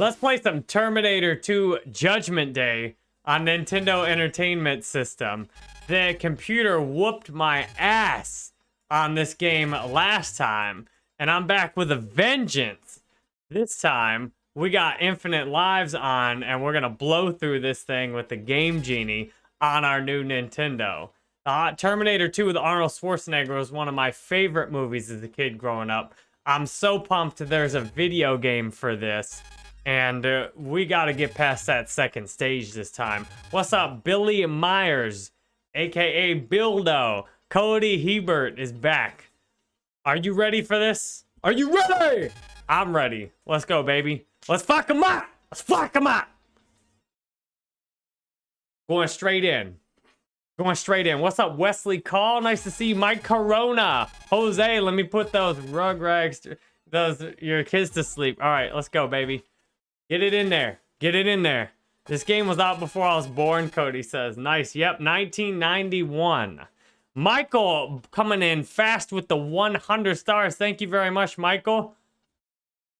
Let's play some Terminator 2 Judgment Day on Nintendo Entertainment System. The computer whooped my ass on this game last time, and I'm back with a vengeance. This time, we got infinite lives on, and we're gonna blow through this thing with the Game Genie on our new Nintendo. Uh, Terminator 2 with Arnold Schwarzenegger was one of my favorite movies as a kid growing up. I'm so pumped there's a video game for this. And uh, we got to get past that second stage this time. What's up, Billy Myers, aka Bildo? Cody Hebert is back. Are you ready for this? Are you ready? I'm ready. Let's go, baby. Let's fuck them up. Let's fuck them up. Going straight in. Going straight in. What's up, Wesley Call? Nice to see you. Mike Corona. Jose, let me put those rug rags, those your kids to sleep. All right, let's go, baby. Get it in there. Get it in there. This game was out before I was born, Cody says. Nice. Yep, 1991. Michael coming in fast with the 100 stars. Thank you very much, Michael.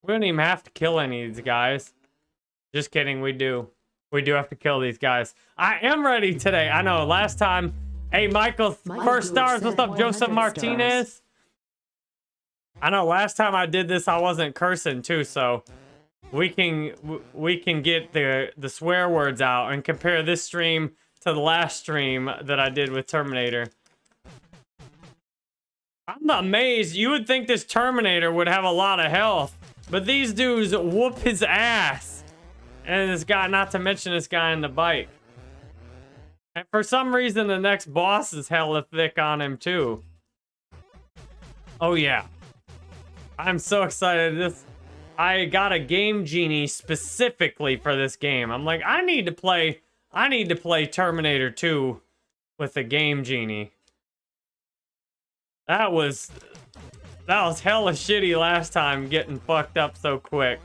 We don't even have to kill any of these guys. Just kidding, we do. We do have to kill these guys. I am ready today. I know, last time... Hey, Michael, first stars. What's up, Joseph Martinez? Stars. I know, last time I did this, I wasn't cursing, too, so... We can we can get the the swear words out and compare this stream to the last stream that I did with Terminator. I'm amazed. You would think this Terminator would have a lot of health. But these dudes whoop his ass. And this guy, not to mention this guy in the bike. And for some reason, the next boss is hella thick on him, too. Oh, yeah. I'm so excited. This, I got a Game Genie specifically for this game. I'm like, I need to play, I need to play Terminator 2 with the Game Genie. That was, that was hella shitty last time, getting fucked up so quick.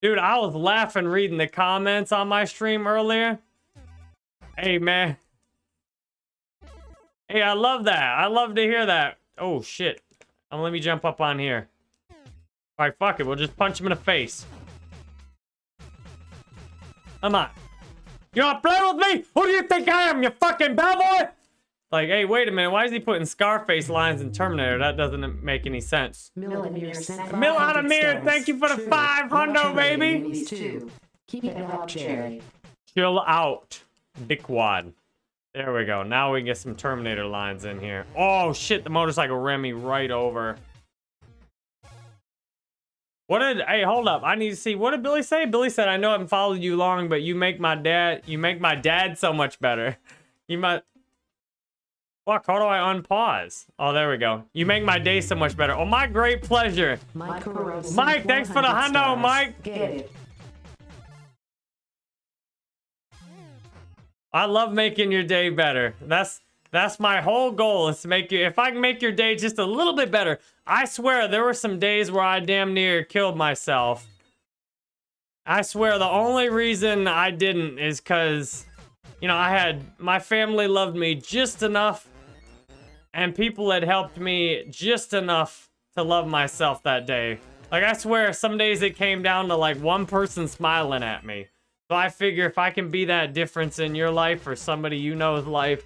Dude, I was laughing reading the comments on my stream earlier. Hey, man. Hey, I love that. I love to hear that. Oh, shit. Let me jump up on here. All right, fuck it. We'll just punch him in the face. Come on. You want to play with me? Who do you think I am, you fucking bellboy? Like, hey, wait a minute. Why is he putting Scarface lines in Terminator? That doesn't make any sense. Mill out of mirror. Thank you for the five hundo, baby. Keep it up, Jerry. Chill out, dickwad. There we go. Now we can get some Terminator lines in here. Oh, shit. The motorcycle ran me right over. What did... Hey, hold up. I need to see. What did Billy say? Billy said, I know I haven't followed you long, but you make my dad... You make my dad so much better. You might... Fuck, how do I unpause? Oh, there we go. You make my day so much better. Oh, my great pleasure. Mike, Mike thanks for the hundo, Mike. Get it. I love making your day better. That's that's my whole goal is to make you, if I can make your day just a little bit better. I swear there were some days where I damn near killed myself. I swear the only reason I didn't is because, you know, I had, my family loved me just enough and people had helped me just enough to love myself that day. Like, I swear, some days it came down to, like, one person smiling at me. So I figure if I can be that difference in your life or somebody you know's life,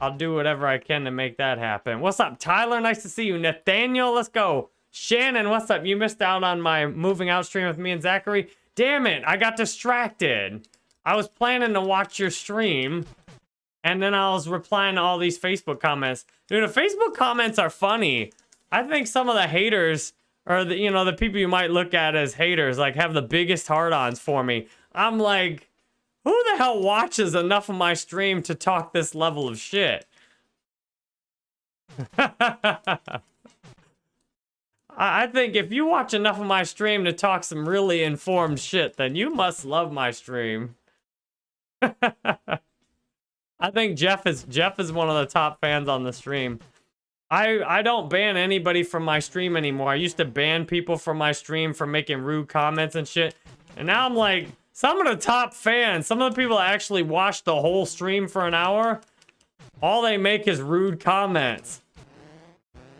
I'll do whatever I can to make that happen. What's up, Tyler? Nice to see you. Nathaniel, let's go. Shannon, what's up? You missed out on my moving out stream with me and Zachary. Damn it, I got distracted. I was planning to watch your stream, and then I was replying to all these Facebook comments. Dude, the Facebook comments are funny. I think some of the haters, or the, you know, the people you might look at as haters, like have the biggest hard-ons for me. I'm like, who the hell watches enough of my stream to talk this level of shit? I think if you watch enough of my stream to talk some really informed shit, then you must love my stream. I think Jeff is Jeff is one of the top fans on the stream. I I don't ban anybody from my stream anymore. I used to ban people from my stream for making rude comments and shit. And now I'm like, some of the top fans, some of the people actually watch the whole stream for an hour, all they make is rude comments.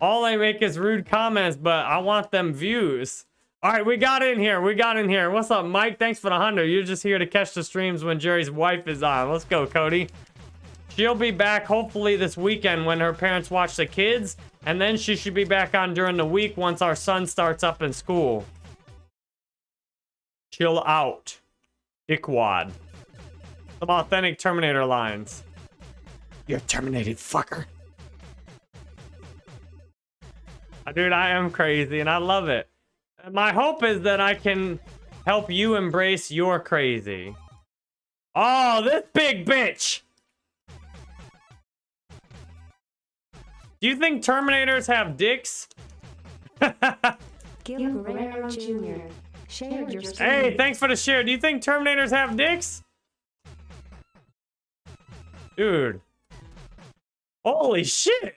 All they make is rude comments, but I want them views. All right, we got in here. We got in here. What's up, Mike? Thanks for the 100. You're just here to catch the streams when Jerry's wife is on. Let's go, Cody. She'll be back hopefully this weekend when her parents watch the kids. And then she should be back on during the week once our son starts up in school. Chill out. Dickwad. Some authentic Terminator lines. You're terminated, fucker. Uh, Dude, I am crazy and I love it. My hope is that I can help you embrace your crazy. Oh, this big bitch! Do you think Terminators have dicks? Gil Guerrero Jr. shared your stream. Hey, thanks for the share. Do you think Terminators have dicks? Dude. Holy shit.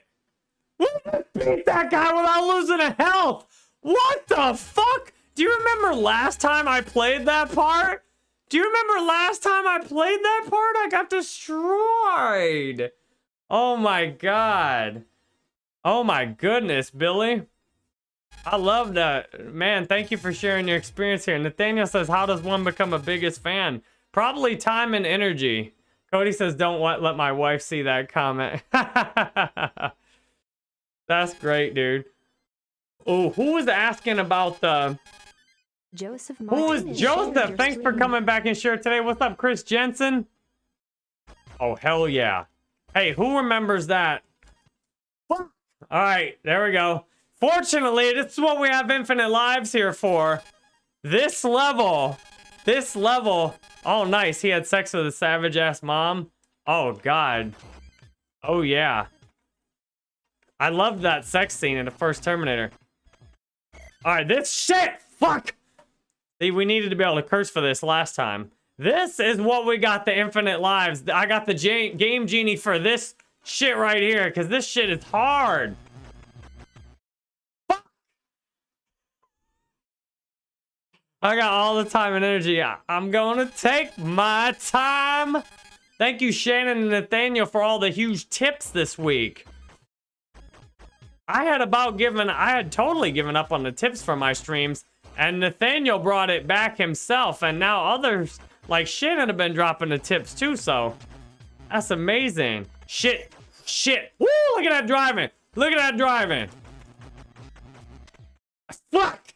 We beat that guy without losing a health. What the fuck? Do you remember last time I played that part? Do you remember last time I played that part? I got destroyed. Oh my god. Oh my goodness, Billy. I love that. Man, thank you for sharing your experience here. Nathaniel says, how does one become a biggest fan? Probably time and energy. Cody says, don't let, let my wife see that comment. That's great, dude. Oh, who was asking about the... Joseph Who Martinez is Joseph? Thanks for coming back and share today. What's up, Chris Jensen? Oh, hell yeah. Hey, who remembers that? All right, there we go. Fortunately, this is what we have infinite lives here for. This level, this level. Oh, nice. He had sex with a savage ass mom. Oh, God. Oh, yeah. I loved that sex scene in the first Terminator. All right, this shit. Fuck. See, we needed to be able to curse for this last time. This is what we got the infinite lives. I got the game genie for this shit right here, because this shit is hard. I got all the time and energy. I'm going to take my time. Thank you, Shannon and Nathaniel, for all the huge tips this week. I had about given, I had totally given up on the tips for my streams, and Nathaniel brought it back himself, and now others like Shannon have been dropping the tips too, so that's amazing. Shit, shit. Woo, look at that driving. Look at that driving. Fuck.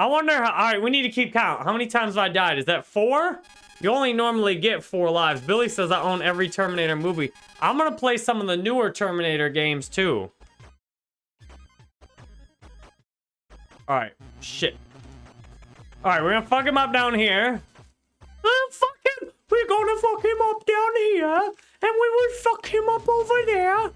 I wonder how, all right, we need to keep count. How many times have I died? Is that four? You only normally get four lives. Billy says I own every Terminator movie. I'm gonna play some of the newer Terminator games too. Alright, shit. Alright, we're gonna fuck him up down here. Uh, fuck him! We're gonna fuck him up down here, and we will fuck him up over there.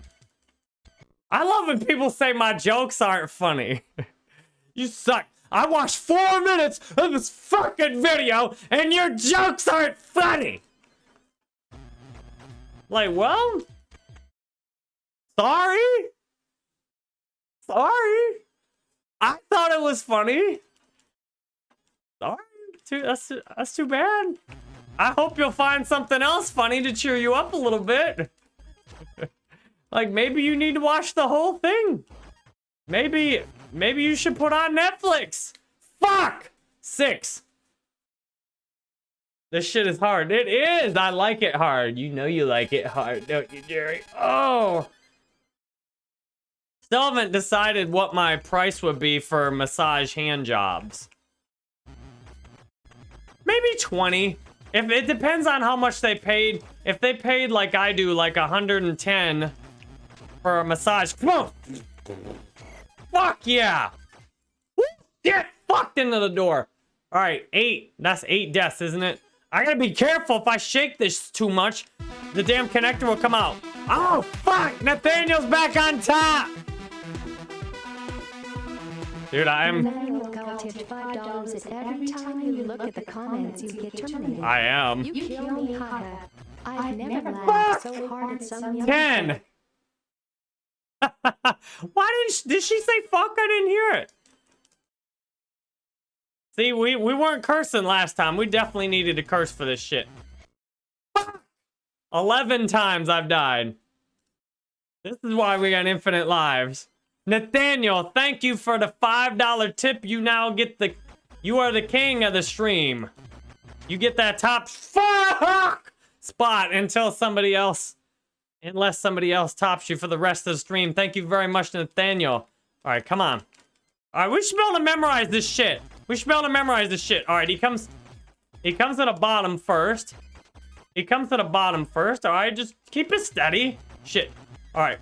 I love when people say my jokes aren't funny. you suck. I watched four minutes of this fucking video, and your jokes aren't funny. Like, well, sorry. Sorry. I thought it was funny. Sorry, too, that's that's too bad. I hope you'll find something else funny to cheer you up a little bit. like maybe you need to watch the whole thing. Maybe maybe you should put on Netflix. Fuck six. This shit is hard. It is. I like it hard. You know you like it hard, don't you, Jerry? Oh. Still haven't decided what my price would be for massage hand jobs. Maybe 20. If it depends on how much they paid. If they paid like I do, like 110 for a massage. Come on. Fuck yeah. Woo, Get fucked into the door. All right, eight. That's eight deaths, isn't it? I gotta be careful. If I shake this too much, the damn connector will come out. Oh, fuck. Nathaniel's back on top. Dude, I am... Manuel Gal tipped five dollars every time you look at the comments you get terminated. I am. You kill me, haha. I've never laughed so hard at some young 10. Why didn't she, did she say fuck? I didn't hear it. See, we, we weren't cursing last time. We definitely needed to curse for this shit. 11 times I've died. This is why we got infinite lives. Nathaniel, thank you for the $5 tip. You now get the... You are the king of the stream. You get that top fuck spot until somebody else... Unless somebody else tops you for the rest of the stream. Thank you very much, Nathaniel. All right, come on. All right, we should be able to memorize this shit. We should be able to memorize this shit. All right, he comes... He comes to the bottom first. He comes to the bottom first. All right, just keep it steady. Shit. All right.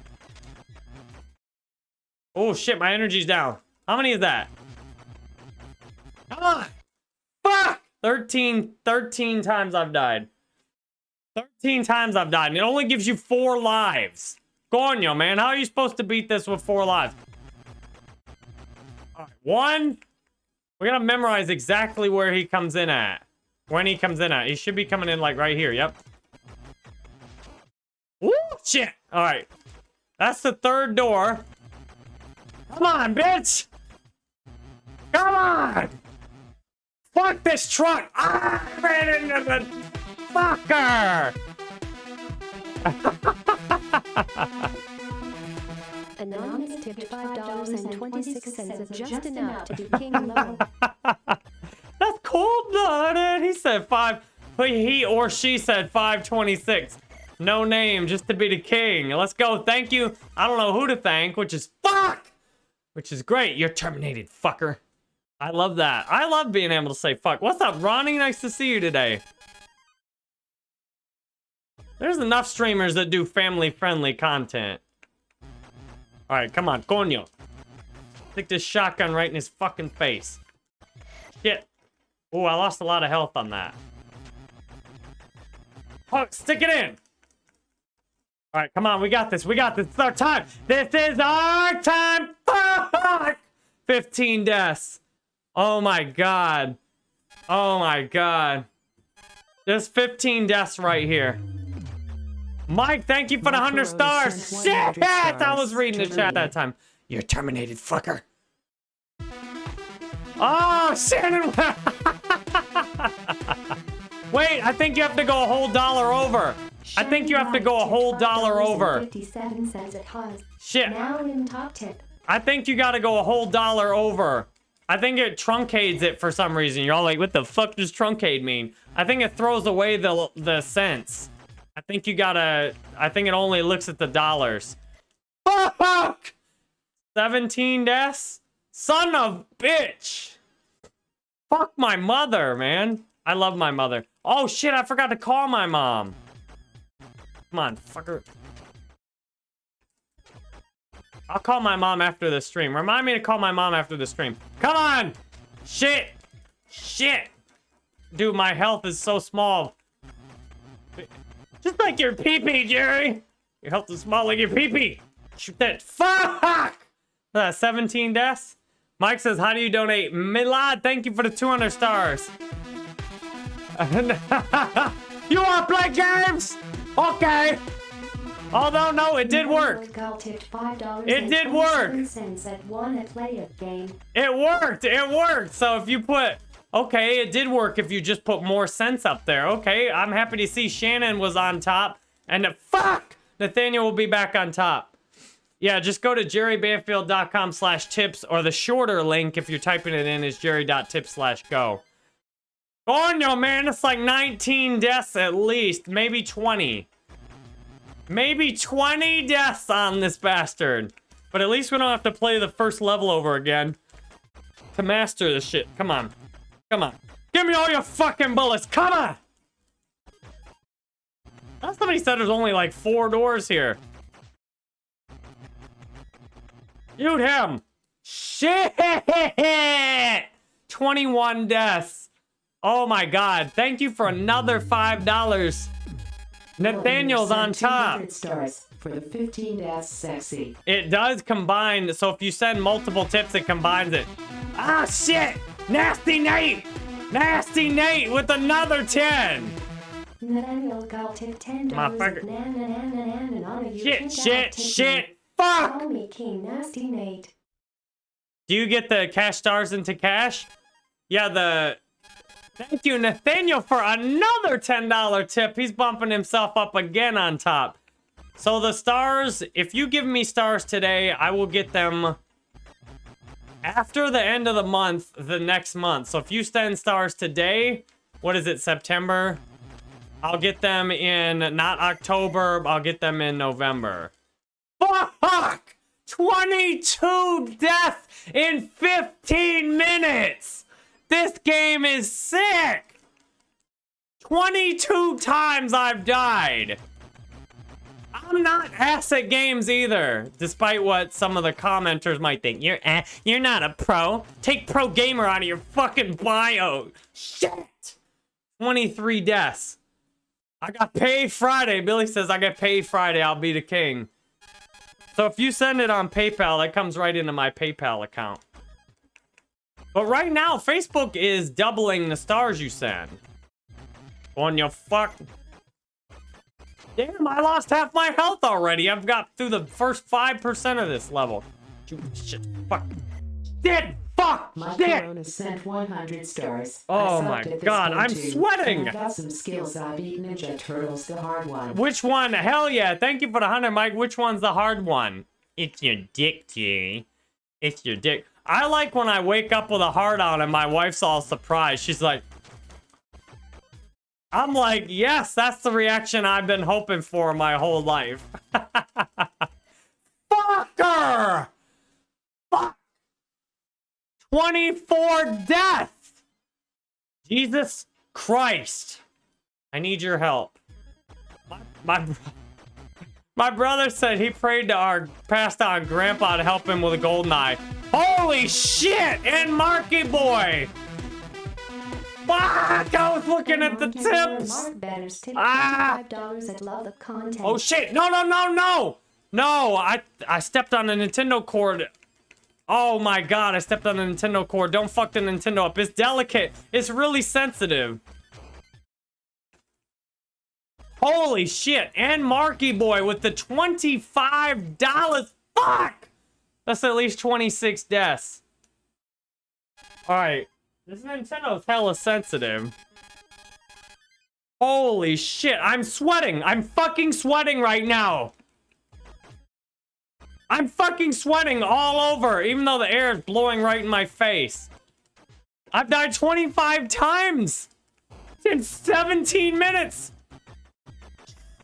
Oh, shit, my energy's down. How many is that? Come on. Fuck! 13, 13 times I've died. 13 times I've died, and it only gives you four lives. Gonyo, man, how are you supposed to beat this with four lives? All right, one. We're gonna memorize exactly where he comes in at. When he comes in at. He should be coming in, like, right here, yep. Woo, shit! All right. That's the third door. Come on, bitch! Come on! Fuck this truck! Ah, I ran into the fucker! Anonymous tipped $5.26 just enough to be king. That's cold-blooded! He said five... He or she said 526. No name, just to be the king. Let's go. Thank you. I don't know who to thank, which is fuck! Which is great. You're terminated, fucker. I love that. I love being able to say fuck. What's up, Ronnie? Nice to see you today. There's enough streamers that do family-friendly content. Alright, come on. Coño. Stick this shotgun right in his fucking face. Shit. Oh, I lost a lot of health on that. Oh, stick it in! Alright, come on. We got this. We got this. It's our time. This is our time. Fuck! 15 deaths. Oh my god. Oh my god. There's 15 deaths right here. Mike, thank you for the 100 stars. Shit! I was reading the chat that time. You're terminated, fucker. Oh, Shannon! Wait, I think you have to go a whole dollar over. I think you have to go a whole dollar over. 57 cents at Haas. Shit. Now in top tip. I think you gotta go a whole dollar over. I think it truncates it for some reason. You're all like, what the fuck does truncate mean? I think it throws away the the cents. I think you gotta... I think it only looks at the dollars. Fuck! 17 deaths? Son of bitch! Fuck my mother, man. I love my mother. Oh shit, I forgot to call my mom. Come on, fucker. I'll call my mom after the stream. Remind me to call my mom after the stream. Come on! Shit! Shit! Dude, my health is so small. Just like your pee-pee, Jerry! Your health is small like your pee-pee! Shoot that. Fuck! Uh, 17 deaths? Mike says, how do you donate? Milad, thank you for the 200 stars. you want to play games? Okay. Although, no, it did work. It did work. It worked. It worked. So if you put... Okay, it did work if you just put more cents up there. Okay, I'm happy to see Shannon was on top. And fuck! Nathaniel will be back on top. Yeah, just go to jerrybanfield.com slash tips or the shorter link if you're typing it in is jerry.tips slash go. Oh no, man, it's like 19 deaths at least, maybe 20. Maybe 20 deaths on this bastard. But at least we don't have to play the first level over again. To master this shit. Come on. Come on. Give me all your fucking bullets. Come on! Thought somebody said there's only like four doors here. Shoot him! Shit! 21 deaths. Oh my god. Thank you for another $5. Nathaniel's on top. for the 15 deaths sexy. It does combine, so if you send multiple tips, it combines it. Ah, shit! Nasty Nate! Nasty Nate with another 10! Nathaniel got tip ten dollars. Shit, shit, shit! Fuck! Call me King Nasty Nate. Do you get the cash stars into cash? Yeah, the... Thank you, Nathaniel, for another $10 tip. He's bumping himself up again on top. So the stars, if you give me stars today, I will get them after the end of the month, the next month. So if you send stars today, what is it, September? I'll get them in, not October, I'll get them in November. Fuck! 22 deaths in 15 minutes! This game is sick! 22 times I've died! I'm not ass at games either, despite what some of the commenters might think. You're a- you're not a pro. Take pro gamer out of your fucking bio. Shit. 23 deaths. I got paid Friday. Billy says I get paid Friday. I'll be the king. So if you send it on PayPal, that comes right into my PayPal account. But right now, Facebook is doubling the stars you send. On your fuck. Damn, I lost half my health already. I've got through the first 5% of this level. Shit, fuck. Shit, fuck, My shit. Sent 100 stars. Oh my God, I'm too. sweating. I got some skills. I beat Ninja Turtles, the hard one. Which one? Hell yeah. Thank you for the 100, Mike. Which one's the hard one? It's your dick, Jerry. It's your dick. I like when I wake up with a heart on and my wife's all surprised. She's like, I'm like, yes, that's the reaction I've been hoping for my whole life. Fucker! Fuck! 24 deaths! Jesus Christ. I need your help. My, my, my brother said he prayed to our passed on grandpa to help him with a GoldenEye. Holy shit! And Marky Boy! Fuck! I was looking at the tips! Mark Betters tipped Ah! $25 at love the content. Oh shit! No, no, no, no! No, I I stepped on a Nintendo cord. Oh my god, I stepped on a Nintendo cord. Don't fuck the Nintendo up. It's delicate. It's really sensitive. Holy shit. And Marky Boy with the $25. Fuck! That's at least 26 deaths. Alright. This Nintendo's hella sensitive. Holy shit, I'm sweating. I'm fucking sweating right now. I'm fucking sweating all over, even though the air is blowing right in my face. I've died 25 times in 17 minutes.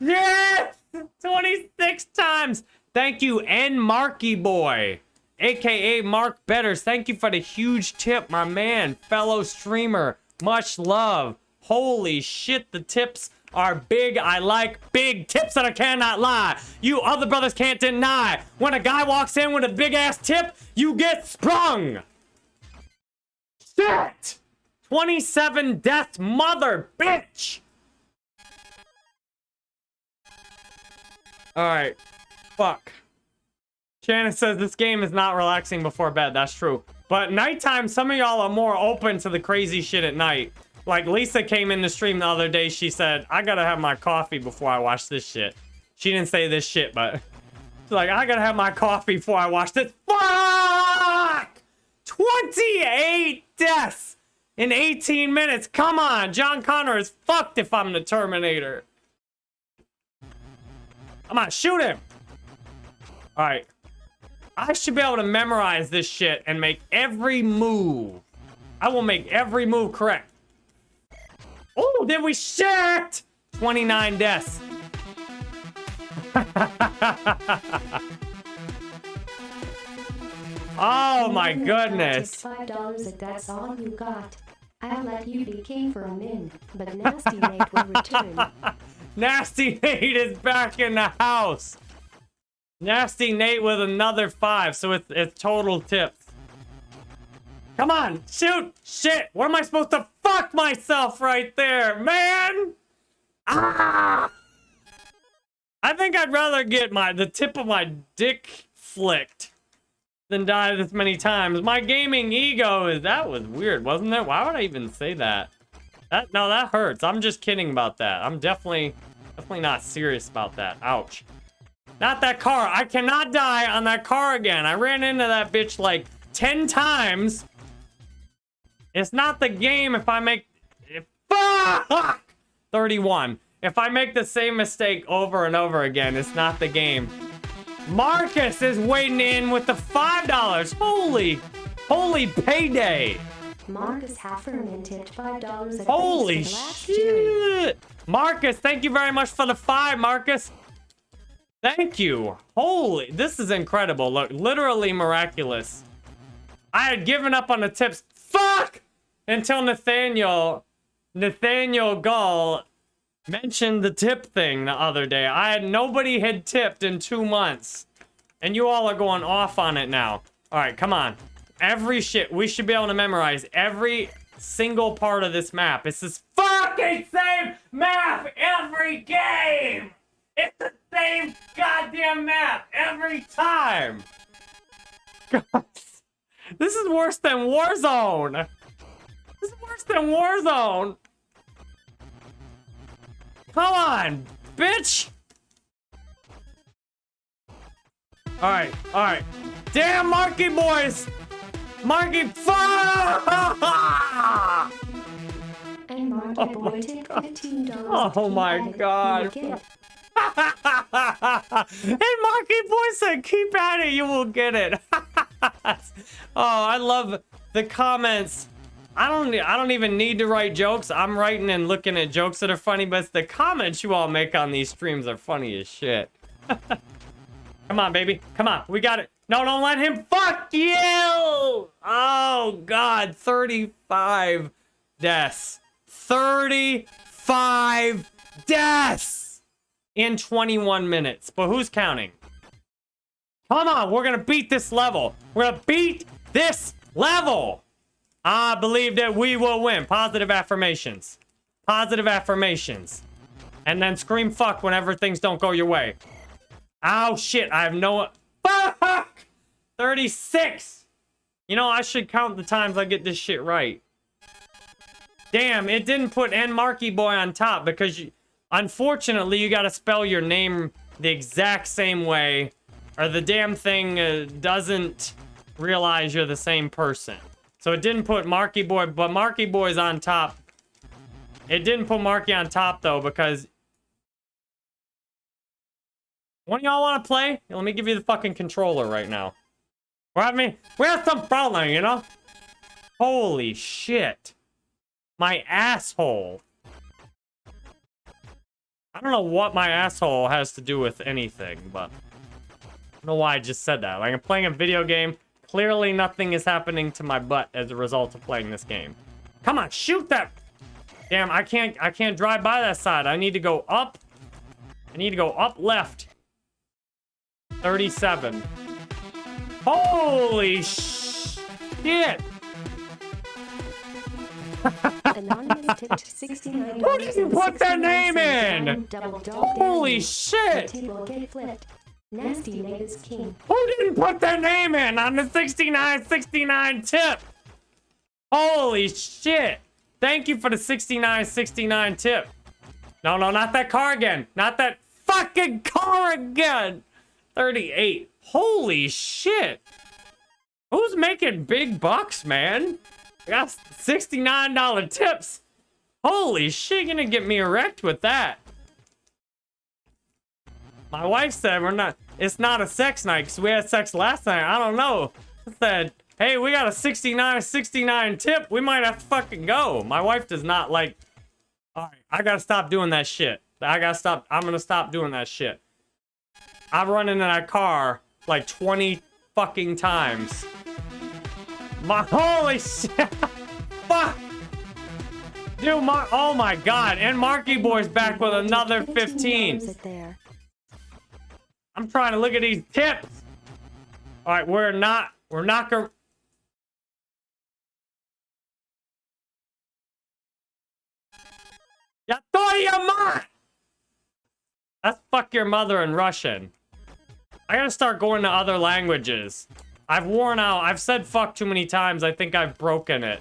Yes! 26 times. Thank you, N Marky Boy, aka Mark Betters. Thank you for the huge tip, my man, fellow streamer. Much love. Holy shit, the tips are big. I like big tips that I cannot lie. You other brothers can't deny. When a guy walks in with a big ass tip, you get sprung. Shit! 27 deaths, mother bitch! Alright. Fuck. Shannon says this game is not relaxing before bed. That's true. But nighttime, some of y'all are more open to the crazy shit at night. Like Lisa came in the stream the other day. She said, I gotta have my coffee before I watch this shit. She didn't say this shit, but she's like, I gotta have my coffee before I watch this. Fuck! 28 deaths in 18 minutes. Come on, John Connor is fucked if I'm the Terminator. Come on, shoot him. All right. I should be able to memorize this shit and make every move. I will make every move correct. Oh, did we shit? 29 deaths. oh my goodness. Five dollars if that's all you got. I'll let you be king for a min, but Nasty Nate will return. Nasty Nate is back in the house. Nasty Nate with another five, so it's, it's total tips. Come on, shoot! Shit! What am I supposed to fuck myself right there, man? Ah! I think I'd rather get my the tip of my dick flicked than die this many times. My gaming ego is that was weird, wasn't it? Why would I even say that? That no, that hurts. I'm just kidding about that. I'm definitely definitely not serious about that. Ouch. Not that car. I cannot die on that car again. I ran into that bitch like 10 times. It's not the game if I make... If, fuck! 31. If I make the same mistake over and over again, it's not the game. Marcus is waiting in with the $5. Holy, holy payday. Marcus Hafferman tipped five dollars. Holy shit! Marcus, thank you very much for the five, Marcus. Thank you. Holy, this is incredible. Look, literally miraculous. I had given up on the tips. Fuck! Until Nathaniel, Nathaniel Gull mentioned the tip thing the other day. I had nobody had tipped in two months. And you all are going off on it now. All right, come on. Every shit, we should be able to memorize every single part of this map. It's this fucking same map every game! It's the same goddamn map every time! God. This is worse than Warzone! This is worse than Warzone! Come on, bitch! Alright, alright. Damn Marky boys! Marky fuck! And Marky Oh Boy my God. fifteen dollars. Oh my God. and Marky Boy said, keep at it, you will get it. oh, I love the comments. I don't I don't even need to write jokes. I'm writing and looking at jokes that are funny, but the comments you all make on these streams are funny as shit. Come on, baby. Come on. We got it. No, don't let him fuck you. Oh, God. 35 deaths. 35 deaths in 21 minutes. But who's counting? Come on. We're going to beat this level. We're going to beat this level. I believe that we will win. Positive affirmations. Positive affirmations. And then scream fuck whenever things don't go your way. Oh, shit. I have no... Fuck! 36! You know, I should count the times I get this shit right. Damn, it didn't put N Marky Boy on top because, you, unfortunately, you gotta spell your name the exact same way or the damn thing uh, doesn't realize you're the same person. So it didn't put Marky Boy, but Marky Boy's on top. It didn't put Marky on top, though, because one of y'all want to play? Let me give you the fucking controller right now. We're having, we have some problem, you know? Holy shit. My asshole. I don't know what my asshole has to do with anything, but... I don't know why I just said that. Like, I'm playing a video game. Clearly nothing is happening to my butt as a result of playing this game. Come on, shoot that! Damn, I can't, I can't drive by that side. I need to go up. I need to go up left. 37. Holy shit! Anonymous tipped sixty-nine Who didn't put their name in? Holy shit! The table get flipped. Nasty Nate king. Who didn't put their name in on the 6969 tip? Holy shit! Thank you for the 6969 tip. No, no, not that car again. Not that fucking car again. 38. Holy shit. Who's making big bucks, man? I got $69 tips. Holy shit, gonna get me erect with that. My wife said we're not, it's not a sex night because we had sex last night. I don't know. I said, hey, we got a 69 69 tip. We might have to fucking go. My wife does not like, all right, I gotta stop doing that shit. I gotta stop, I'm gonna stop doing that shit. I've run into that car like 20 fucking times. My holy shit! Fuck! Dude, my oh my god! And Marky Boy's back with another 15. I'm trying to look at these tips. All right, we're not we're not gonna. That's fuck your mother in Russian. I gotta start going to other languages. I've worn out. I've said fuck too many times. I think I've broken it.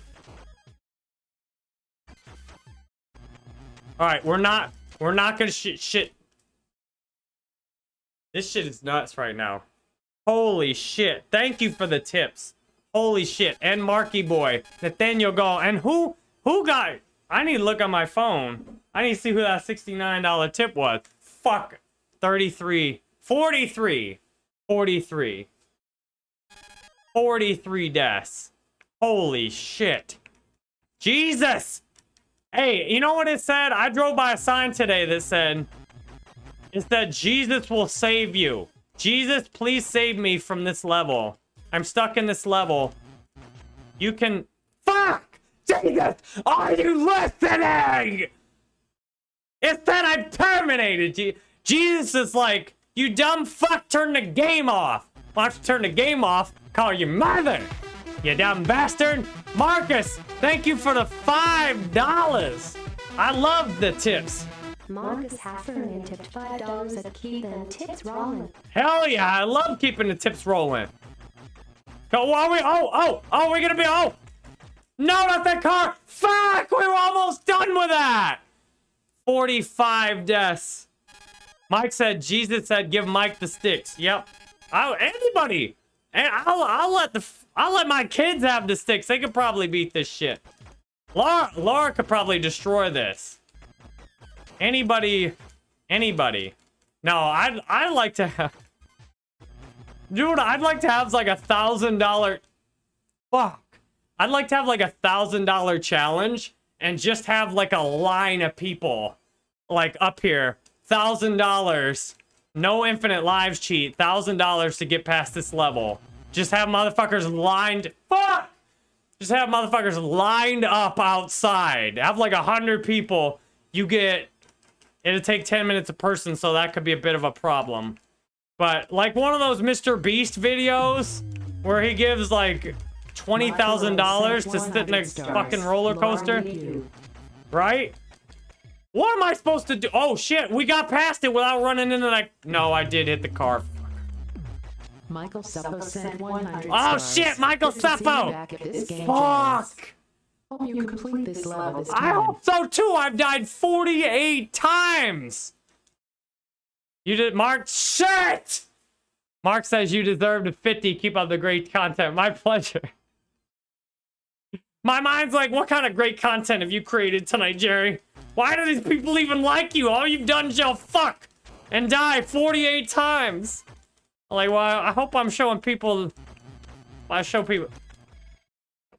All right, we're not, we're not gonna shit, shit. This shit is nuts right now. Holy shit. Thank you for the tips. Holy shit. And Marky Boy. Nathaniel Gall. And who, who got, I need to look on my phone. I need to see who that $69 tip was. Fuck. 33. 43. 43. 43 deaths. Holy shit. Jesus! Hey, you know what it said? I drove by a sign today that said, it said, Jesus will save you. Jesus, please save me from this level. I'm stuck in this level. You can... Fuck! Jesus! Are you listening? It said I'm terminated. Je- Jesus is like, you dumb fuck, turn the game off. Why don't you turn the game off? Call your mother. You dumb bastard. Marcus, thank you for the five dollars. I love the tips. Marcus Heffernan tipped $5 at Keith and tips Rolling. Hell yeah, I love keeping the tips rolling. Go, are we? Oh, oh, oh, we're gonna be. Oh, no, not that car. Fuck, we were almost done with that. 45 deaths. Mike said, Jesus said, give Mike the sticks. Yep. Oh, anybody. And I'll, I'll let the, I'll let my kids have the sticks. They could probably beat this shit. Laura, Laura could probably destroy this. Anybody, anybody. No, I'd, I'd like to have, dude, I'd like to have like a thousand dollar, fuck. I'd like to have like a thousand dollar challenge and just have like a line of people like up here. Thousand dollars. No infinite lives cheat. Thousand dollars to get past this level. Just have motherfuckers lined. Fuck! Just have motherfuckers lined up outside. Have like a hundred people. You get. It'll take 10 minutes a person, so that could be a bit of a problem. But like one of those Mr. Beast videos where he gives like $20,000 to sit in a fucking roller coaster, right? What am I supposed to do? Oh shit, we got past it without running into that. No, I did hit the car. Michael Seppo sent 100 Oh stars. shit, Michael Good to see Seppo! back at this game, James. Fuck! Hope you complete this level this I hope so too. I've died 48 times. You did, Mark. Shit! Mark says you deserve a 50. Keep up the great content. My pleasure. My mind's like, what kind of great content have you created tonight, Jerry? Why do these people even like you? All you've done is yell fuck and die 48 times. Like, well, I hope I'm showing people. I show people.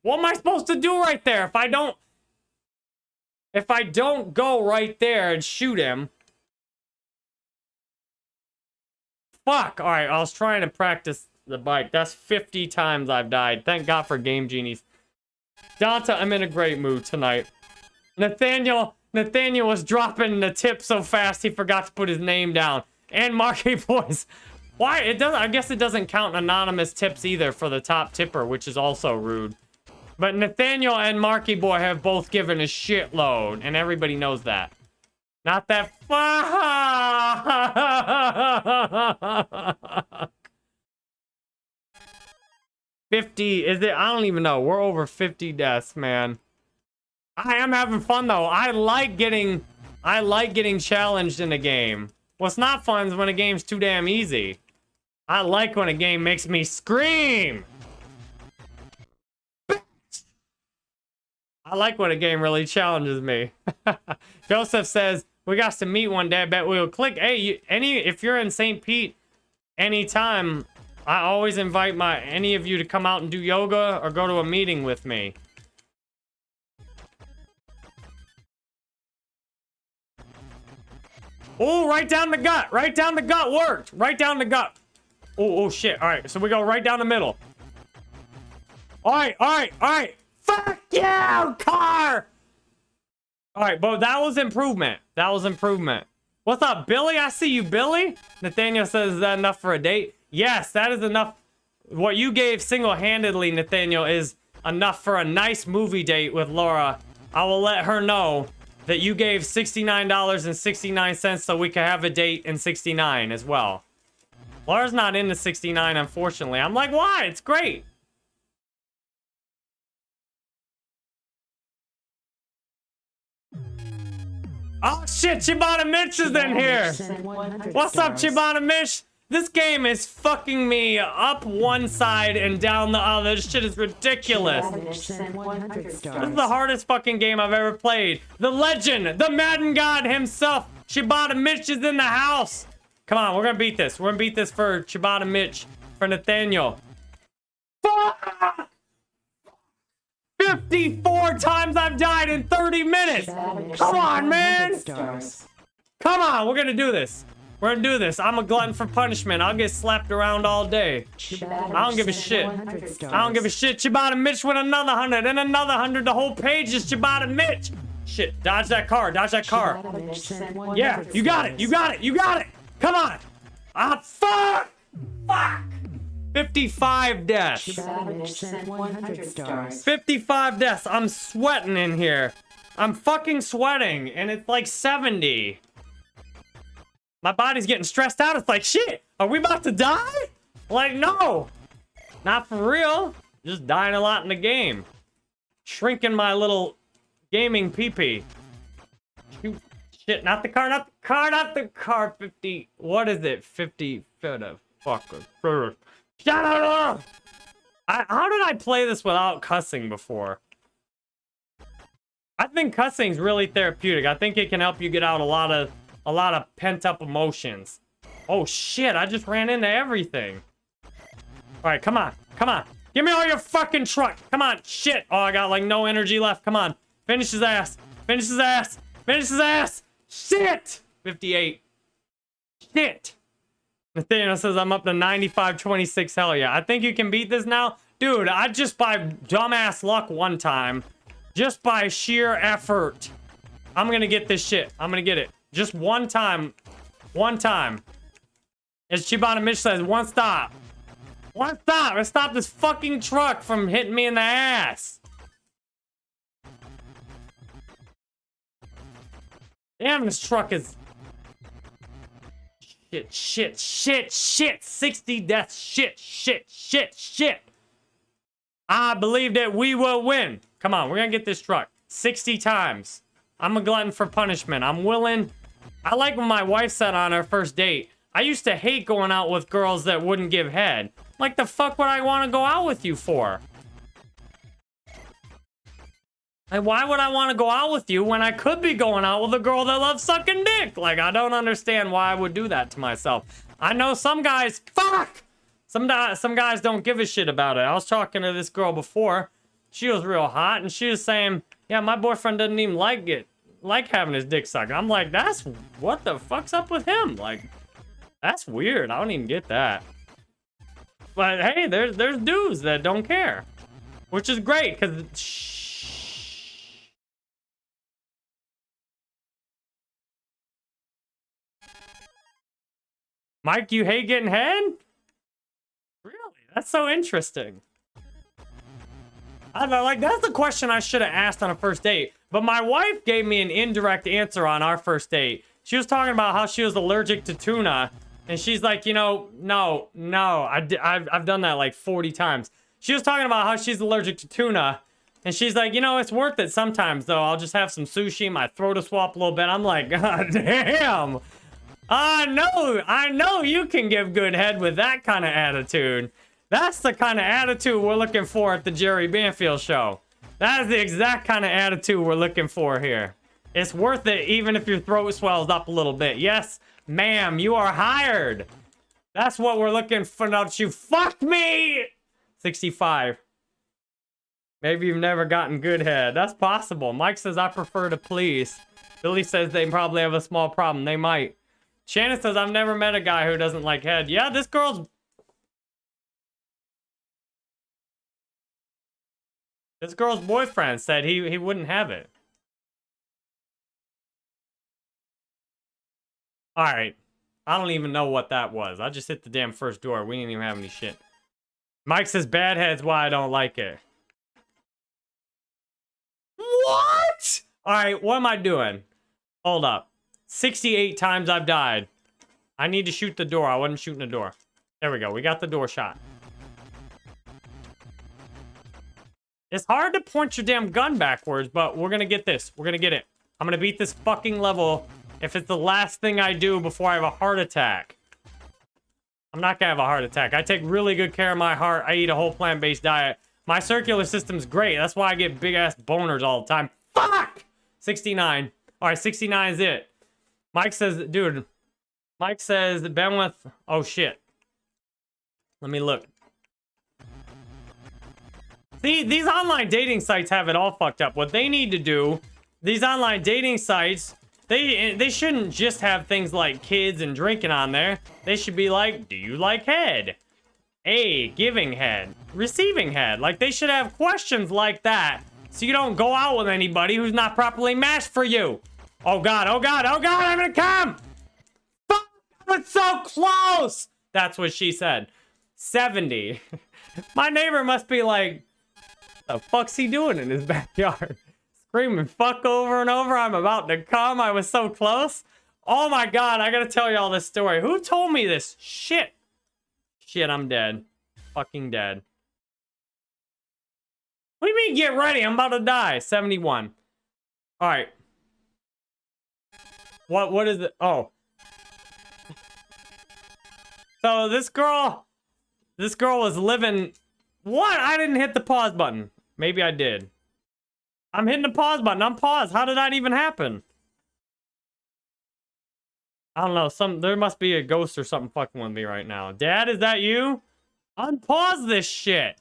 What am I supposed to do right there if I don't... If I don't go right there and shoot him... Fuck! Alright, I was trying to practice the bike. That's 50 times I've died. Thank God for Game Genies. Danta, I'm in a great mood tonight. Nathaniel... Nathaniel was dropping the tip so fast he forgot to put his name down. And Marky Boys. Why? It doesn't... I guess it doesn't count anonymous tips either for the top tipper, which is also rude. But Nathaniel and Marky Boy have both given a shitload, and everybody knows that. Not that fuck. 50, is it? I don't even know. We're over 50 deaths, man. I am having fun, though. I like getting, I like getting challenged in a game. What's not fun is when a game's too damn easy. I like when a game makes me scream. I like when a game really challenges me. Joseph says, we got to meet one day. I bet we'll click. Hey, you, any if you're in St. Pete anytime, I always invite my any of you to come out and do yoga or go to a meeting with me. Oh, right down the gut. Right down the gut worked. Right down the gut. Oh, oh shit. All right, so we go right down the middle. All right, all right, all right. Fuck you, car! All right, but that was improvement. That was improvement. What's up, Billy? I see you, Billy. Nathaniel says, is that enough for a date? Yes, that is enough. What you gave single-handedly, Nathaniel, is enough for a nice movie date with Laura. I will let her know that you gave $69.69 so we could have a date in 69 as well. Laura's not into 69, unfortunately. I'm like, why? It's great. Oh shit, Chibana Mitch is in here. What's up. Chibana Mish? This game is fucking me up one side and down the other. This shit is ridiculous. Savage sent 100 This is the hardest fucking game I've ever played. The legend, the Madden God himself, Shibata Mitch is in the house. Come on, we're gonna beat this. We're gonna beat this for Shibata Mitch, for Nathaniel. Fuck! 54 times I've died in 30 minutes. Come on, man. Come on, we're gonna do this. We're gonna do this. I'm a glutton for punishment. I'll get slapped around all day. I don't give a shit. I don't give a shit. Chibata Mitch with another hundred and another hundred. The whole page is Chibata Mitch. Shit, dodge that car. Dodge that car. 100 Yeah, you got it. You got it. You got it. Come on. Ah, fuck. Fuck. 55 deaths. Savage sent 100 stars. 55 deaths. I'm sweating in here. I'm fucking sweating, and it's like 70. My body's getting stressed out. It's like, shit, are we about to die? Like, no. Not for real. Just dying a lot in the game. Shrinking my little gaming pee-pee. Shoot. Shit, not the car, not the car, not the car. 50, what is it? 50, fucker. Shut up! I, how did I play this without cussing before? I think cussing's really therapeutic. I think it can help you get out a lot of a lot of pent-up emotions. Oh shit, I just ran into everything. Alright, come on. Come on. Give me all your fucking truck. Come on. Shit. Oh, I got like no energy left. Come on. Finish his ass. Finish his ass. Finish his ass. Shit. 58. Shit. Nathaniel says I'm up to 95 26. Hell yeah. I think you can beat this now. Dude, I just by dumbass luck one time, just by sheer effort, I'm gonna get this shit. I'm gonna get it. Just one time. One time. As Chibana Mitch says, one stop. One stop. Let's stop this fucking truck from hitting me in the ass. Damn, this truck is Shit, shit, shit, shit. 60 deaths. Shit, shit, shit, shit. I believe that we will win. Come on, we're gonna get this truck 60 times. I'm a glutton for punishment. I'm willing. I like when my wife said on our first date, I used to hate going out with girls that wouldn't give head. Like, the fuck would I want to go out with you for? Like, why would I want to go out with you when I could be going out with a girl that loves sucking dick? Like, I don't understand why I would do that to myself. I know some guys, fuck! Some, some guys don't give a shit about it. I was talking to this girl before. She was real hot, and she was saying, yeah, my boyfriend doesn't even like it, like having his dick sucked. I'm like, that's, what the fuck's up with him? Like, that's weird. I don't even get that. But hey, there's, there's dudes that don't care. Which is great, because... Mike, you hate getting head? Really? That's so interesting. I know, like, that's the question I should have asked on a first date. But my wife gave me an indirect answer on our first date. She was talking about how she was allergic to tuna. And she's like, you know, no, no, I, I've, I've done that like 40 times. She was talking about how she's allergic to tuna. And she's like, you know, it's worth it sometimes, though. I'll just have some sushi, my throat will swap a little bit. I'm like, God damn. I know, I know you can give good head with that kind of attitude. That's the kind of attitude we're looking for at the Jerry Banfield show. That is the exact kind of attitude we're looking for here. It's worth it even if your throat swells up a little bit. Yes, ma'am, you are hired. That's what we're looking for. Don't you fuck me! 65. Maybe you've never gotten good head. That's possible. Mike says, I prefer to please. Billy says they probably have a small problem. They might. Shannon says, I've never met a guy who doesn't like head. Yeah, this girl's... This girl's boyfriend said he, he wouldn't have it. Alright. I don't even know what that was. I just hit the damn first door. We didn't even have any shit. Mike says, bad head's why I don't like it. What? Alright, what am I doing? Hold up. 68 times I've died. I need to shoot the door. I wasn't shooting the door. There we go. We got the door shot. It's hard to point your damn gun backwards, but we're gonna get this. We're gonna get it. I'm gonna beat this fucking level if it's the last thing I do before I have a heart attack. I'm not gonna have a heart attack. I take really good care of my heart. I eat a whole plant-based diet. My circular system's great. That's why I get big-ass boners all the time. Fuck! 69. All right, 69 is it. Mike says, dude, Mike says Ben with, oh shit. Let me look. These online dating sites have it all fucked up. What they need to do, these online dating sites, they they shouldn't just have things like kids and drinking on there. They should be like, do you like head? A, giving head. Receiving head. Like, they should have questions like that. So you don't go out with anybody who's not properly matched for you. Oh god, oh god, oh god, I'm gonna come! Fuck, I was so close! That's what she said. 70. My neighbor must be like, the fuck's he doing in his backyard? Screaming fuck over and over. I'm about to come. I was so close. Oh my god, I gotta tell you all this story. Who told me this? Shit. Shit, I'm dead. Fucking dead. What do you mean get ready? I'm about to die. 71. Alright. What what is it? Oh. So this girl this girl was living what? I didn't hit the pause button. Maybe I did. I'm hitting the pause button. I'm paused. How did that even happen? I don't know. Some there must be a ghost or something fucking with me right now. Dad, is that you? Unpause this shit.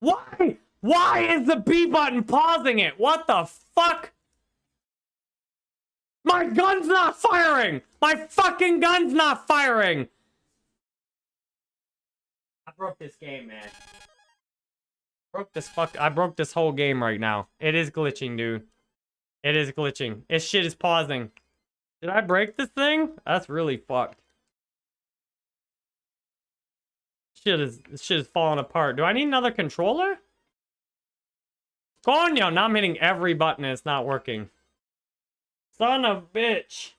Why? Why is the B button pausing it? What the fuck? My gun's not firing! My fucking gun's not firing! I broke this game, man. Broke this fuck- I broke this whole game right now. It is glitching, dude. It is glitching. This shit is pausing. Did I break this thing? That's really fucked. Shit is- shit is falling apart. Do I need another controller? Coño! Now I'm hitting every button and it's not working. Son of bitch.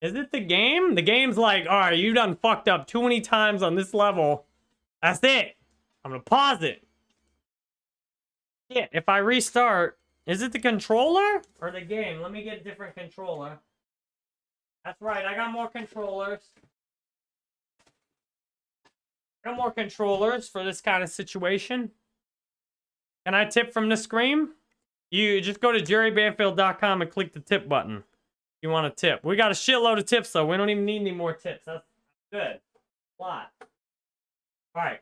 Is it the game? The game's like, alright, you've done fucked up too many times on this level. That's it. I'm gonna pause it. Yeah, if I restart, is it the controller or the game? Let me get a different controller. That's right, I got more controllers. I got more controllers for this kind of situation. Can I tip from the screen? You just go to jerrybanfield.com and click the tip button. You want a tip. We got a shitload of tips, though. We don't even need any more tips. That's good. A lot. All right.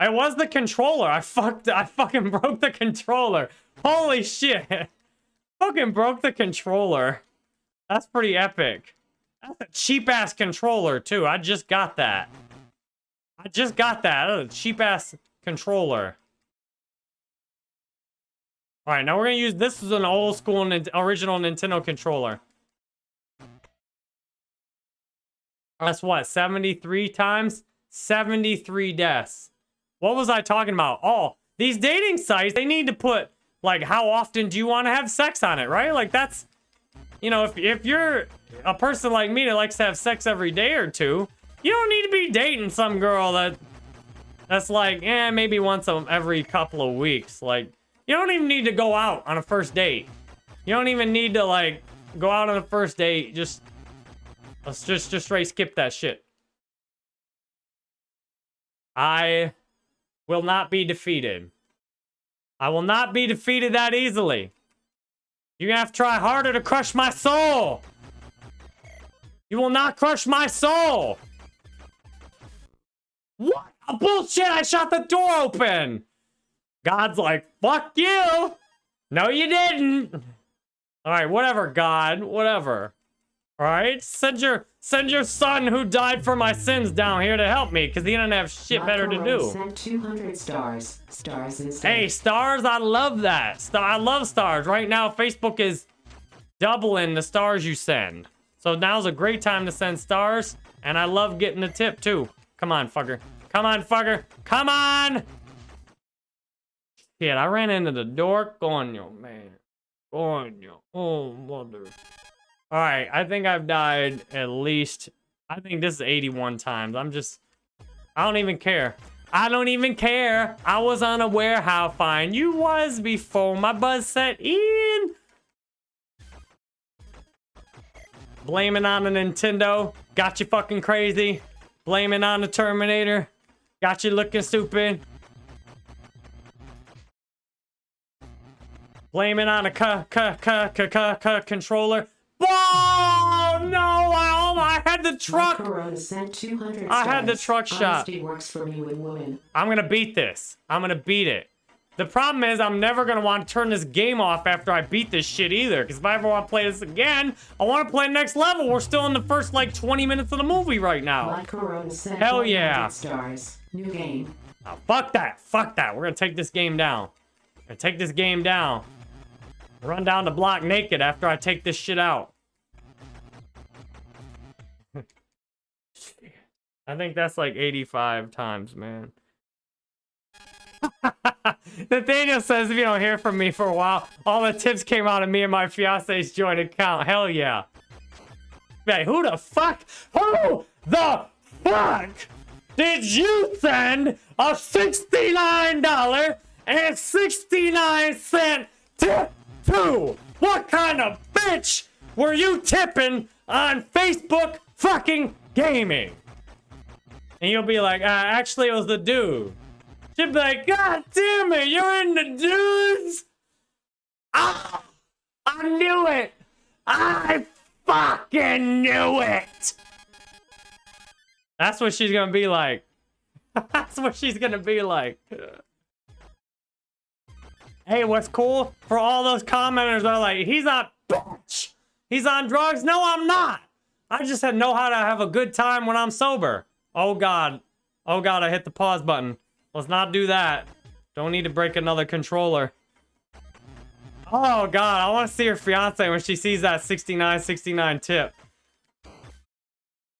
It was the controller. I fucked. I fucking broke the controller. Holy shit. fucking broke the controller. That's pretty epic. That's a cheap-ass controller, too. I just got that. I just got that. That's a cheap-ass controller. All right, now we're gonna use this is an old school original Nintendo controller. That's what, 73 times? 73 deaths. What was I talking about? Oh, these dating sites, they need to put, like, how often do you want to have sex on it, right? Like, that's, you know, if, if you're a person like me that likes to have sex every day or two, you don't need to be dating some girl that, that's like, eh, maybe once every couple of weeks. Like, you don't even need to go out on a first date. You don't even need to, like, go out on a first date. Just, let's just, just straight skip that shit. I will not be defeated. I will not be defeated that easily. You're gonna have to try harder to crush my soul. You will not crush my soul. What? A bullshit, I shot the door open. God's like, fuck you. No, you didn't. All right, whatever, God, whatever. All right, send your send your son who died for my sins down here to help me, cause he doesn't have shit better to do. Sent 200 stars. Stars instead. Hey, stars, I love that. Star, I love stars. Right now, Facebook is doubling the stars you send. So now's a great time to send stars, and I love getting the tip too. Come on, fucker. Come on, fucker. Come on! Shit, I ran into the door. Coño, man. Coño. Oh, mother. Alright, I think I've died at least... I think this is 81 times. I'm just... I don't even care. I don't even care. I was unaware how fine you was before my buzz set in. Blaming on the Nintendo. Got you fucking crazy. Blaming on the Terminator. Got you looking stupid. Blaming on a controller. Oh no! I, I had the truck. Corona sent 200 I had the truck shot. Works for me with women. I'm gonna beat this. I'm gonna beat it. The problem is I'm never gonna want to turn this game off after I beat this shit either. Because if I ever want to play this again, I want to play next level. We're still in the first like 20 minutes of the movie right now. My Corona sent Hell yeah. stars. New game. Oh, fuck that. Fuck that. We're gonna take this game down. We're gonna take this game down. Run down the block naked after I take this shit out. I think that's like 85 times, man. Nathaniel says if you don't hear from me for a while, all the tips came out of me and my fiance's joint account. Hell yeah. Hey, who the fuck? Who the fuck did you send a $69 and 69 cent tip to? What kind of bitch were you tipping on Facebook fucking gaming? And you'll be like, uh, actually, it was the dude. She'll be like, God damn it, you're in the dudes? Ah, I knew it. I fucking knew it. That's what she's gonna be like. That's what she's gonna be like. Hey, what's cool for all those commenters that are like, he's not bitch. He's on drugs. No, I'm not. I just know how to have a good time when I'm sober. Oh God. Oh God, I hit the pause button. Let's not do that. Don't need to break another controller. Oh God, I want to see her fiance when she sees that 69 69 tip.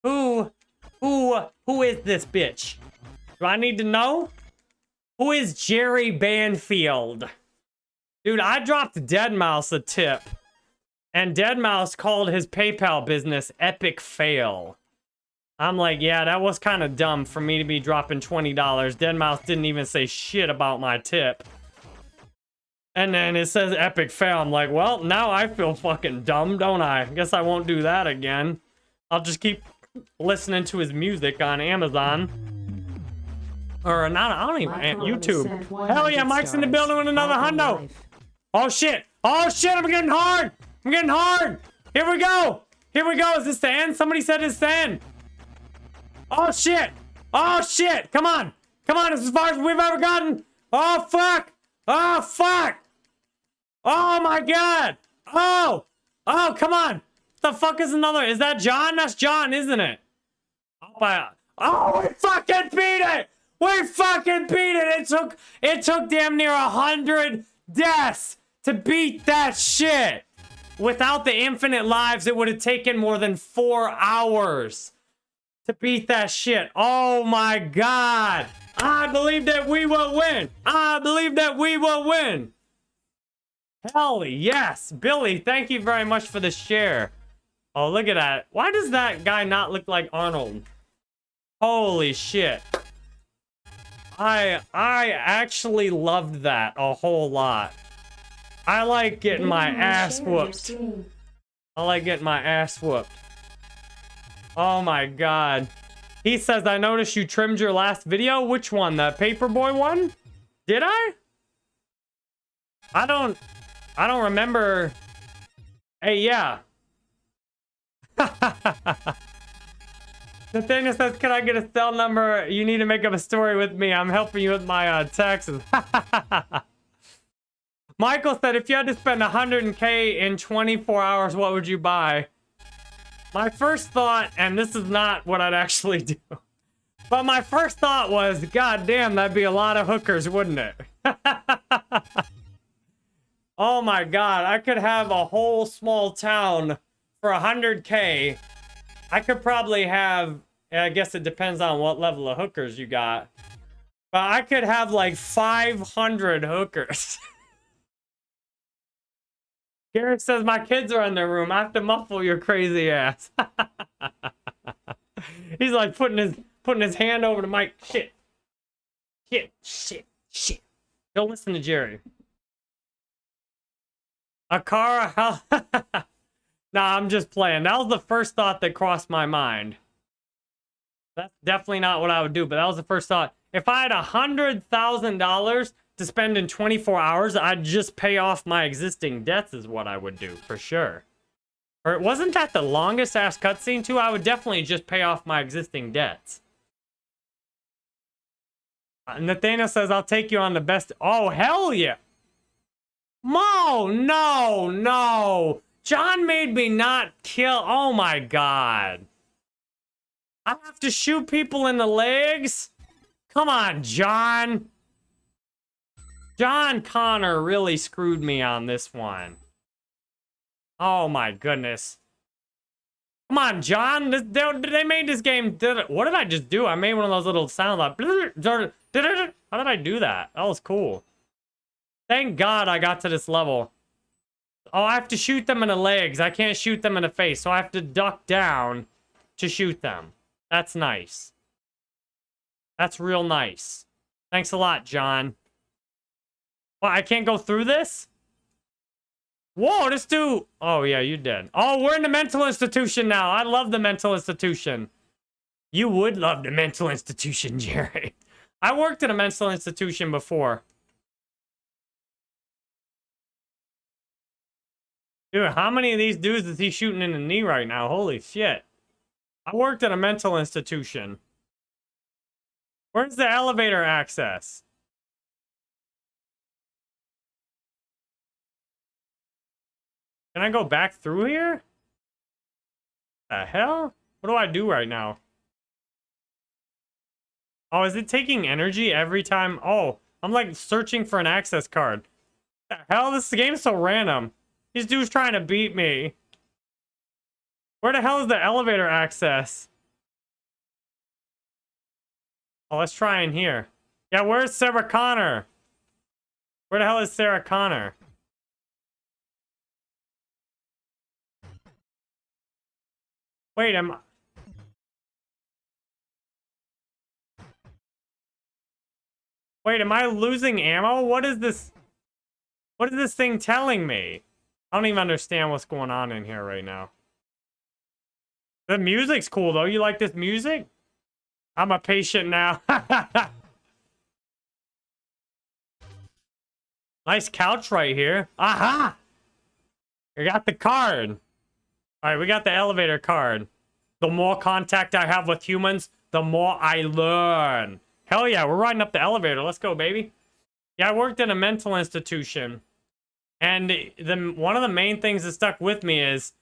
Who, who, who is this bitch? Do I need to know? Who is Jerry Banfield? Dude, I dropped Deadmau5 a tip. And Deadmau5 called his PayPal business Epic Fail. I'm like, yeah, that was kind of dumb for me to be dropping $20. Deadmau5 didn't even say shit about my tip. And then it says epic fail. I'm like, well, now I feel fucking dumb, don't I? Guess I won't do that again. I'll just keep listening to his music on Amazon. Or not, I don't even, YouTube. Hell yeah, 100 Mike's in the building with another hundo. life. Oh shit! Oh shit! I'm getting hard! I'm getting hard! Here we go! Here we go! Is this the end? Somebody said it's the end! Oh shit! Oh shit! Come on! Come on! It's as far as we've ever gotten! Oh fuck! Oh fuck! Oh my god! Oh! Oh come on! The fuck is another? Is that John? That's John, isn't it? Oh, I- oh we fucking beat it! We fucking beat it! It took it took damn near a hundred deaths to beat that shit. Without the infinite lives, it would have taken more than four hours to beat that shit. Oh my god! I believe that we will win. I believe that we will win. Hell yes, Billy. Thank you very much for the share. Oh, look at that. Why does that guy not look like Arnold? Holy shit. I I actually loved that a whole lot. I like getting my ass whooped. I like getting my ass whooped. Oh my god. He says, I noticed you trimmed your last video. Which one? The Paperboy one? Did I? I don't... I don't remember... Hey, yeah. Nathaniel says, can I get a cell number? You need to make up a story with me. I'm helping you with my uh, taxes. Michael said, if you had to spend 100k in 24 hours, what would you buy? My first thought, and this is not what I'd actually do, but my first thought was, God damn, that'd be a lot of hookers, wouldn't it? oh my God, I could have a whole small town for 100k. I could probably have, I guess it depends on what level of hookers you got, but I could have like 500 hookers. Garrett says my kids are in their room. I have to muffle your crazy ass. He's like putting his putting his hand over the mic. Shit. Shit. Shit. Shit. Don't listen to Jerry. A car. Nah, I'm just playing. That was the first thought that crossed my mind. That's definitely not what I would do, but that was the first thought. If I had a hundred thousand dollars to spend in 24 hours, I'd just pay off my existing debts is what I would do, for sure. Or wasn't that the longest ass cutscene too? I would definitely just pay off my existing debts. Uh, Nathaniel says, I'll take you on the best. Oh, hell yeah. Mo, no, no. John made me not kill. Oh my god. I have to shoot people in the legs? Come on, John. John Connor really screwed me on this one. Oh my goodness. Come on, John. They, they made this game. What did I just do? I made one of those little sounds like. How did I do that? That was cool. Thank God I got to this level. Oh, I have to shoot them in the legs. I can't shoot them in the face, so I have to duck down to shoot them. That's nice. That's real nice. Thanks a lot, John. Well, I can't go through this? Whoa, this dude. Oh, yeah, you did. Oh, we're in the mental institution now. I love the mental institution. You would love the mental institution, Jerry. I worked in a mental institution before. Dude, how many of these dudes is he shooting in the knee right now? Holy shit. I worked at a mental institution. Where's the elevator access? Can I go back through here? The hell? What do I do right now? Oh, is it taking energy every time? Oh, I'm like searching for an access card. The hell? This game's so random. These dudes trying to beat me. Where the hell is the elevator access? Oh, let's try in here. Yeah, where's Sarah Connor? Where the hell is Sarah Connor? Wait, am Wait, am I losing ammo? What is this? What is this thing telling me? I don't even understand what's going on in here right now. The music's cool, though. You like this music? I'm a patient now. nice couch right here. Aha! I got the card. All right, we got the elevator card. The more contact I have with humans, the more I learn. Hell yeah, we're riding up the elevator. Let's go, baby. Yeah, I worked in a mental institution. And the one of the main things that stuck with me is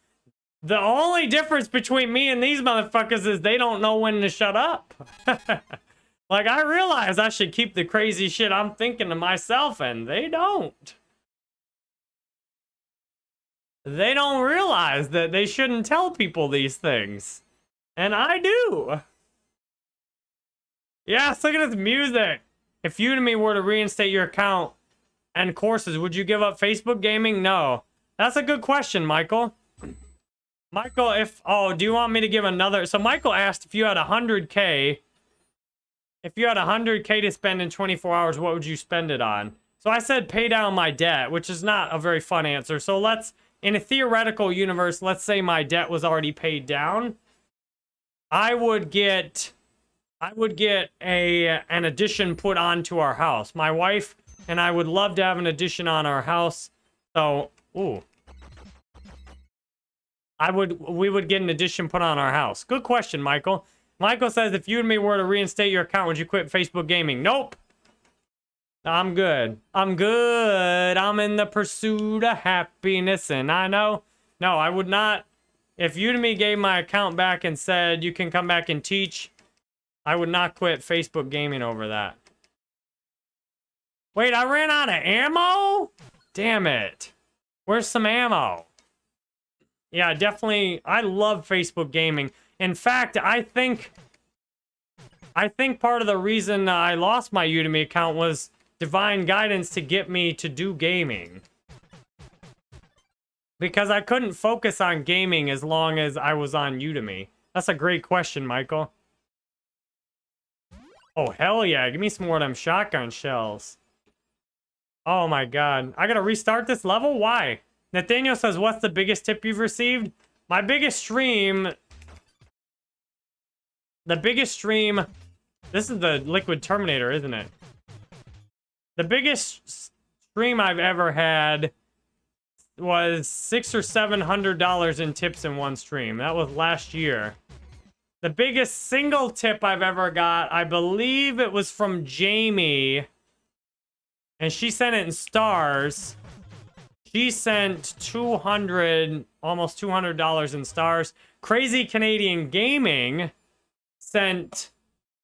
the only difference between me and these motherfuckers is they don't know when to shut up. like, I realize I should keep the crazy shit I'm thinking to myself, and they don't. They don't realize that they shouldn't tell people these things. And I do. Yes, look at this music. If Udemy were to reinstate your account and courses, would you give up Facebook gaming? No. That's a good question, Michael. Michael, if... Oh, do you want me to give another... So Michael asked if you had 100K... If you had 100K to spend in 24 hours, what would you spend it on? So I said pay down my debt, which is not a very fun answer. So let's... In a theoretical universe, let's say my debt was already paid down. I would get... I would get a an addition put onto our house. My wife and I would love to have an addition on our house. So, ooh. I would, we would get an addition put on our house. Good question, Michael. Michael says, if Udemy were to reinstate your account, would you quit Facebook gaming? Nope. I'm good. I'm good. I'm in the pursuit of happiness, and I know. No, I would not. If Udemy gave my account back and said you can come back and teach, I would not quit Facebook gaming over that. Wait, I ran out of ammo? Damn it. Where's some ammo? Yeah, definitely. I love Facebook gaming. In fact, I think... I think part of the reason I lost my Udemy account was divine guidance to get me to do gaming. Because I couldn't focus on gaming as long as I was on Udemy. That's a great question, Michael. Oh, hell yeah. Give me some more of them shotgun shells. Oh my god. I gotta restart this level? Why? Nathaniel says, what's the biggest tip you've received? My biggest stream... The biggest stream... This is the Liquid Terminator, isn't it? The biggest stream I've ever had was six or seven hundred dollars in tips in one stream. That was last year. The biggest single tip I've ever got, I believe it was from Jamie. And she sent it in stars. She sent 200, almost $200 in stars. Crazy Canadian Gaming sent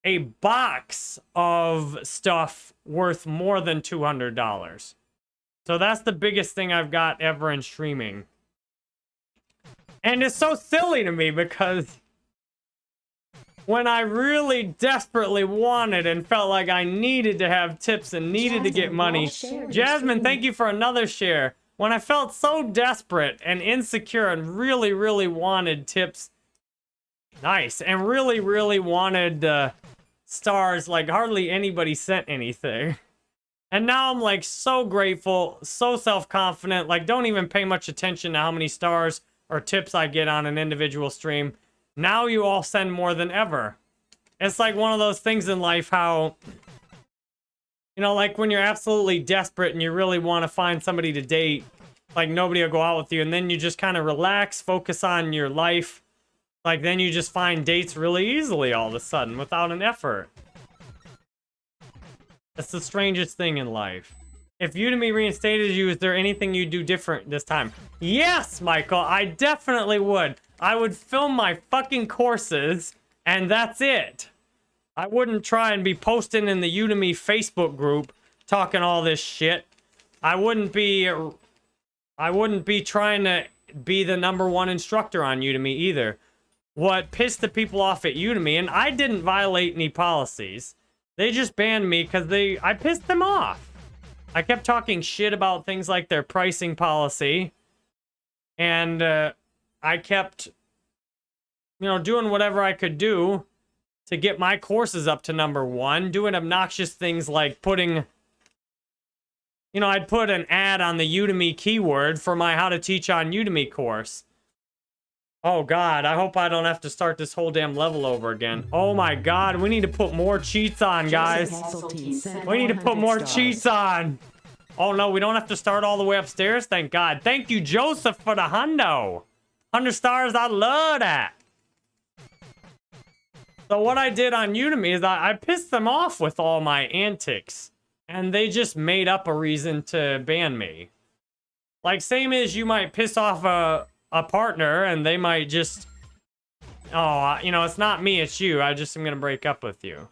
a box of stuff worth more than $200. So that's the biggest thing I've got ever in streaming. And it's so silly to me because when I really desperately wanted and felt like I needed to have tips and needed to get money. Jasmine, thank you for another share. When I felt so desperate and insecure and really, really wanted tips, nice, and really, really wanted uh, stars, like hardly anybody sent anything. And now I'm like so grateful, so self-confident, like don't even pay much attention to how many stars or tips I get on an individual stream. Now you all send more than ever. It's like one of those things in life how, you know, like when you're absolutely desperate and you really want to find somebody to date, like nobody will go out with you, and then you just kind of relax, focus on your life. Like then you just find dates really easily all of a sudden without an effort. That's the strangest thing in life. If Udemy reinstated you, is there anything you'd do different this time? Yes, Michael, I definitely would. I would film my fucking courses, and that's it. I wouldn't try and be posting in the Udemy Facebook group talking all this shit. I wouldn't be I wouldn't be trying to be the number one instructor on Udemy either. What pissed the people off at Udemy, and I didn't violate any policies. They just banned me because they I pissed them off. I kept talking shit about things like their pricing policy. And uh, I kept, you know, doing whatever I could do to get my courses up to number one, doing obnoxious things like putting, you know, I'd put an ad on the Udemy keyword for my How to Teach on Udemy course. Oh god, I hope I don't have to start this whole damn level over again. Oh my god, we need to put more cheats on, guys. Joseph Hasseltine sent We need to put more stars. cheats on. Oh no, we don't have to start all the way upstairs. Thank God. Thank you, Joseph, for the hundo. 100 stars, I love that. So what I did on Udemy is I, I pissed them off with all my antics. And they just made up a reason to ban me. Like, same as you might piss off a, a partner and they might just... Oh, you know, it's not me, it's you. I just am going to break up with you. You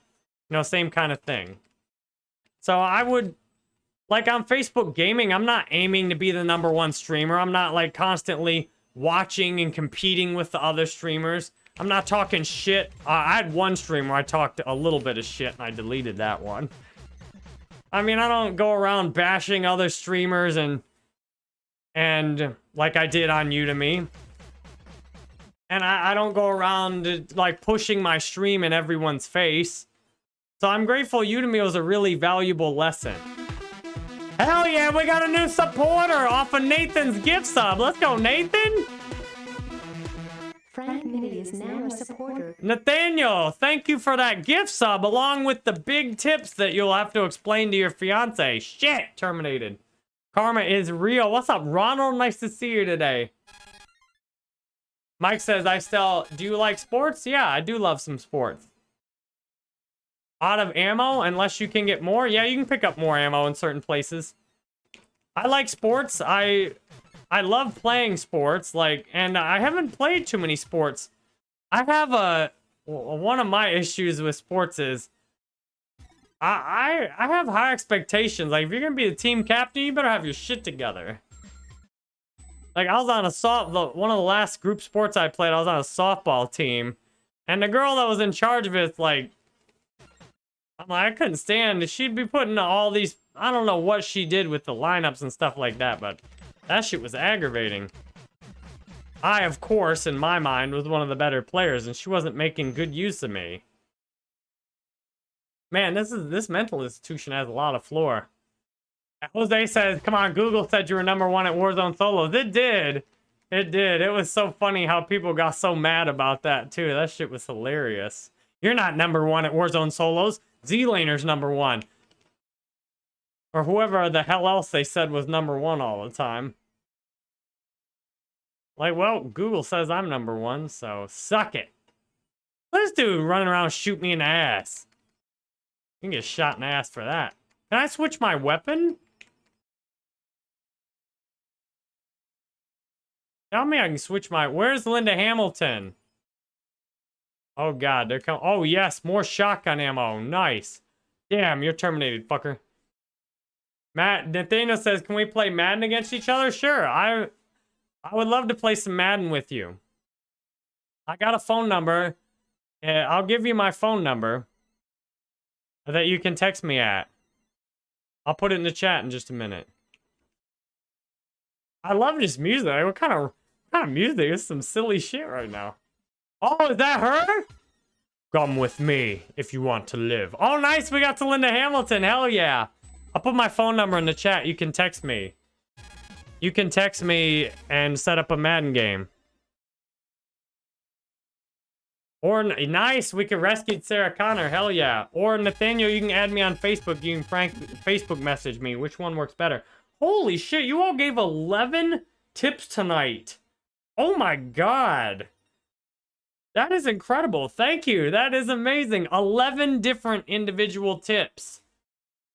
know, same kind of thing. So I would, like on Facebook Gaming, I'm not aiming to be the number one streamer. I'm not like constantly watching and competing with the other streamers. I'm not talking shit. Uh, I had one stream where I talked a little bit of shit and I deleted that one. I mean, I don't go around bashing other streamers and, and like I did on Udemy. And I, I don't go around like pushing my stream in everyone's face. So I'm grateful Udemy was a really valuable lesson. Hell yeah, we got a new supporter off of Nathan's gift sub. Let's go, Nathan. Frank is now a supporter. Nathaniel, thank you for that gift sub along with the big tips that you'll have to explain to your fiance. Shit, terminated. Karma is real. What's up, Ronald? Nice to see you today. Mike says, I still, do you like sports? Yeah, I do love some sports. Out of ammo, unless you can get more. Yeah, you can pick up more ammo in certain places. I like sports. I I love playing sports, like, and I haven't played too many sports. I have a one of my issues with sports is I I I have high expectations. Like, if you're gonna be the team captain, you better have your shit together. Like, I was on a soft the, one of the last group sports I played. I was on a softball team, and the girl that was in charge of it, like, I'm like, I couldn't stand. She'd be putting all these. I don't know what she did with the lineups and stuff like that, but that shit was aggravating. I, of course, in my mind, was one of the better players, and she wasn't making good use of me. Man, this is this mental institution has a lot of floor. Jose says, come on, Google said you were number one at Warzone Solos. It did. It did. It was so funny how people got so mad about that, too. That shit was hilarious. You're not number one at Warzone Solos. Zlaner's number one. Or whoever the hell else they said was number one all the time. Like, well, Google says I'm number one, so suck it. This dude running around shoot me in the ass. Can get shot in the ass for that. Can I switch my weapon? Tell me I can switch my... Where's Linda Hamilton? Oh, God. They're coming... Oh, yes. More shotgun ammo. Nice. Damn, you're terminated, fucker. Matt, Nathaniel says, can we play Madden against each other? Sure. I... I would love to play some Madden with you. I got a phone number. I'll give you my phone number that you can text me at. I'll put it in the chat in just a minute. I love this music. What kind of what kind of music? It's some silly shit right now. Oh, is that her? Come with me if you want to live. Oh, nice. We got to Linda Hamilton. Hell yeah. I'll put my phone number in the chat. You can text me. You can text me and set up a Madden game. Or, nice, we can rescue Sarah Connor, hell yeah. Or, Nathaniel, you can add me on Facebook. You can frank Facebook message me. Which one works better? Holy shit, you all gave 11 tips tonight. Oh my god. That is incredible. Thank you. That is amazing. 11 different individual tips.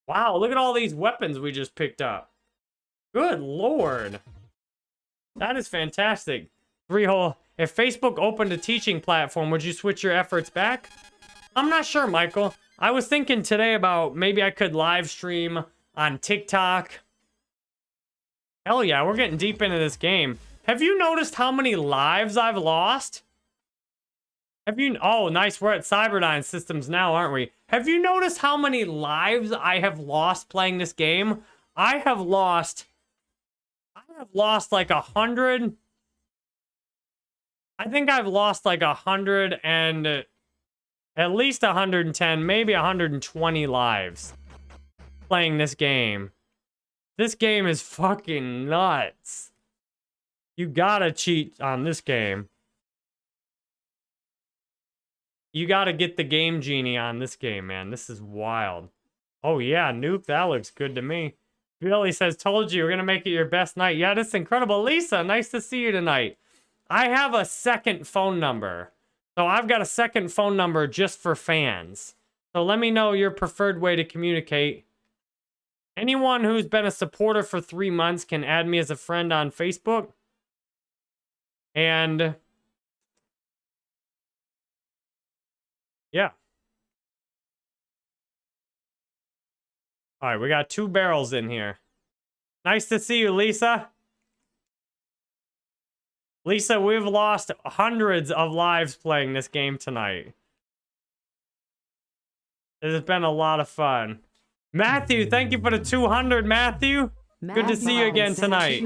Wow, look at all these weapons we just picked up. Good lord. That is fantastic. Three hole. If Facebook opened a teaching platform, would you switch your efforts back? I'm not sure, Michael. I was thinking today about maybe I could live stream on TikTok. Hell yeah, we're getting deep into this game. Have you noticed how many lives I've lost? Have you... Oh, nice. We're at Cyberdyne Systems now, aren't we? Have you noticed how many lives I have lost playing this game? I have lost I've lost like a hundred. I think I've lost like a hundred and at least 110, maybe 120 lives playing this game. This game is fucking nuts. You gotta cheat on this game. You gotta get the game genie on this game, man. This is wild. Oh yeah, nuke, that looks good to me. Billy says, told you, we're to make it your best night. Yeah, that's incredible. Lisa, nice to see you tonight. I have a second phone number. So I've got a second phone number just for fans. So let me know your preferred way to communicate. Anyone who's been a supporter for three months can add me as a friend on Facebook. And yeah. All right, we got two barrels in here. Nice to see you, Lisa. Lisa, we've lost hundreds of lives playing this game tonight. It has been a lot of fun. Matthew, thank you for the 200, Matthew. Good to see you again tonight.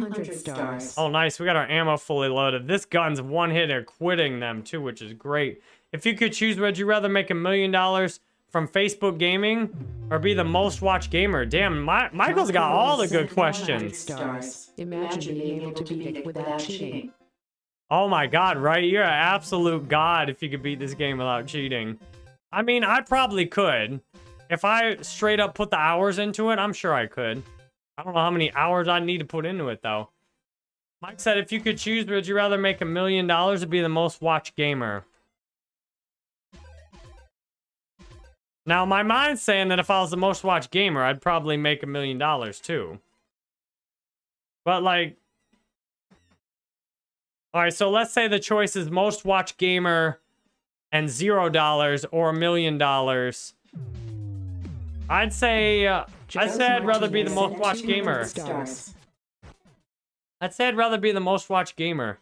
Oh, nice. We got our ammo fully loaded. This gun's one hitter, quitting them too, which is great. If you could choose, would you rather make a million dollars from Facebook Gaming or be the most watched gamer? Damn, my, Michael's got all the good questions. Imagine being able to beat it without cheating. Oh my god, right? You're an absolute god if you could beat this game without cheating. I mean, I probably could. If I straight up put the hours into it, I'm sure I could. I don't know how many hours I need to put into it, though. Mike said, if you could choose, would you rather make a million dollars or be the most watched gamer? Now, my mind's saying that if I was the most watched gamer, I'd probably make a million dollars too. But like... Alright, so let's say the choice is most watched gamer and zero dollars or a million dollars. I'd say... Uh, I'd say I'd rather be the most watched gamer. I'd say I'd rather be the most watched gamer.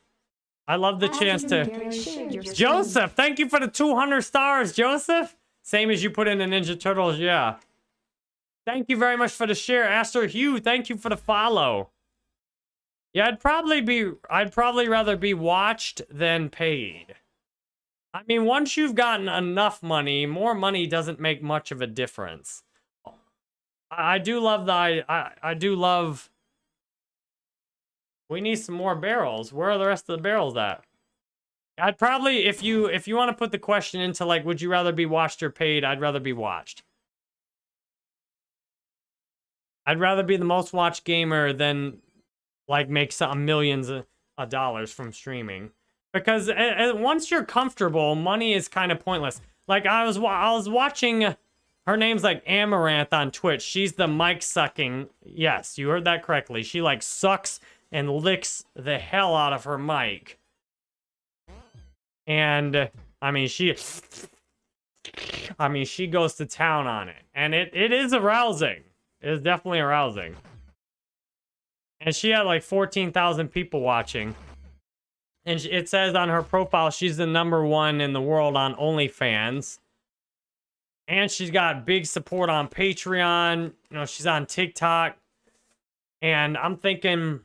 I love the chance to... Joseph, thank you for the 200 stars, Joseph! Same as you put in the Ninja Turtles, yeah. Thank you very much for the share. Aster Hugh, thank you for the follow. Yeah, I'd probably be, I'd probably rather be watched than paid. I mean, once you've gotten enough money, more money doesn't make much of a difference. I, I do love the I, I I do love. We need some more barrels. Where are the rest of the barrels at? I'd probably if you if you want to put the question into like would you rather be watched or paid, I'd rather be watched. I'd rather be the most watched gamer than like make some millions of, dollars from streaming. Because uh, uh, once you're comfortable, money is kind of pointless. Like I was I was watching her name's like Amouranth on Twitch. She's the mic sucking. Yes, you heard that correctly. She like sucks and licks the hell out of her mic. And I mean, she I mean, she goes to town on it. And it, it is arousing. It is definitely arousing. And she had like 14,000 people watching. And it says on her profile she's the number one in the world on OnlyFans. And she's got big support on Patreon. You know, she's on TikTok. And I'm thinking,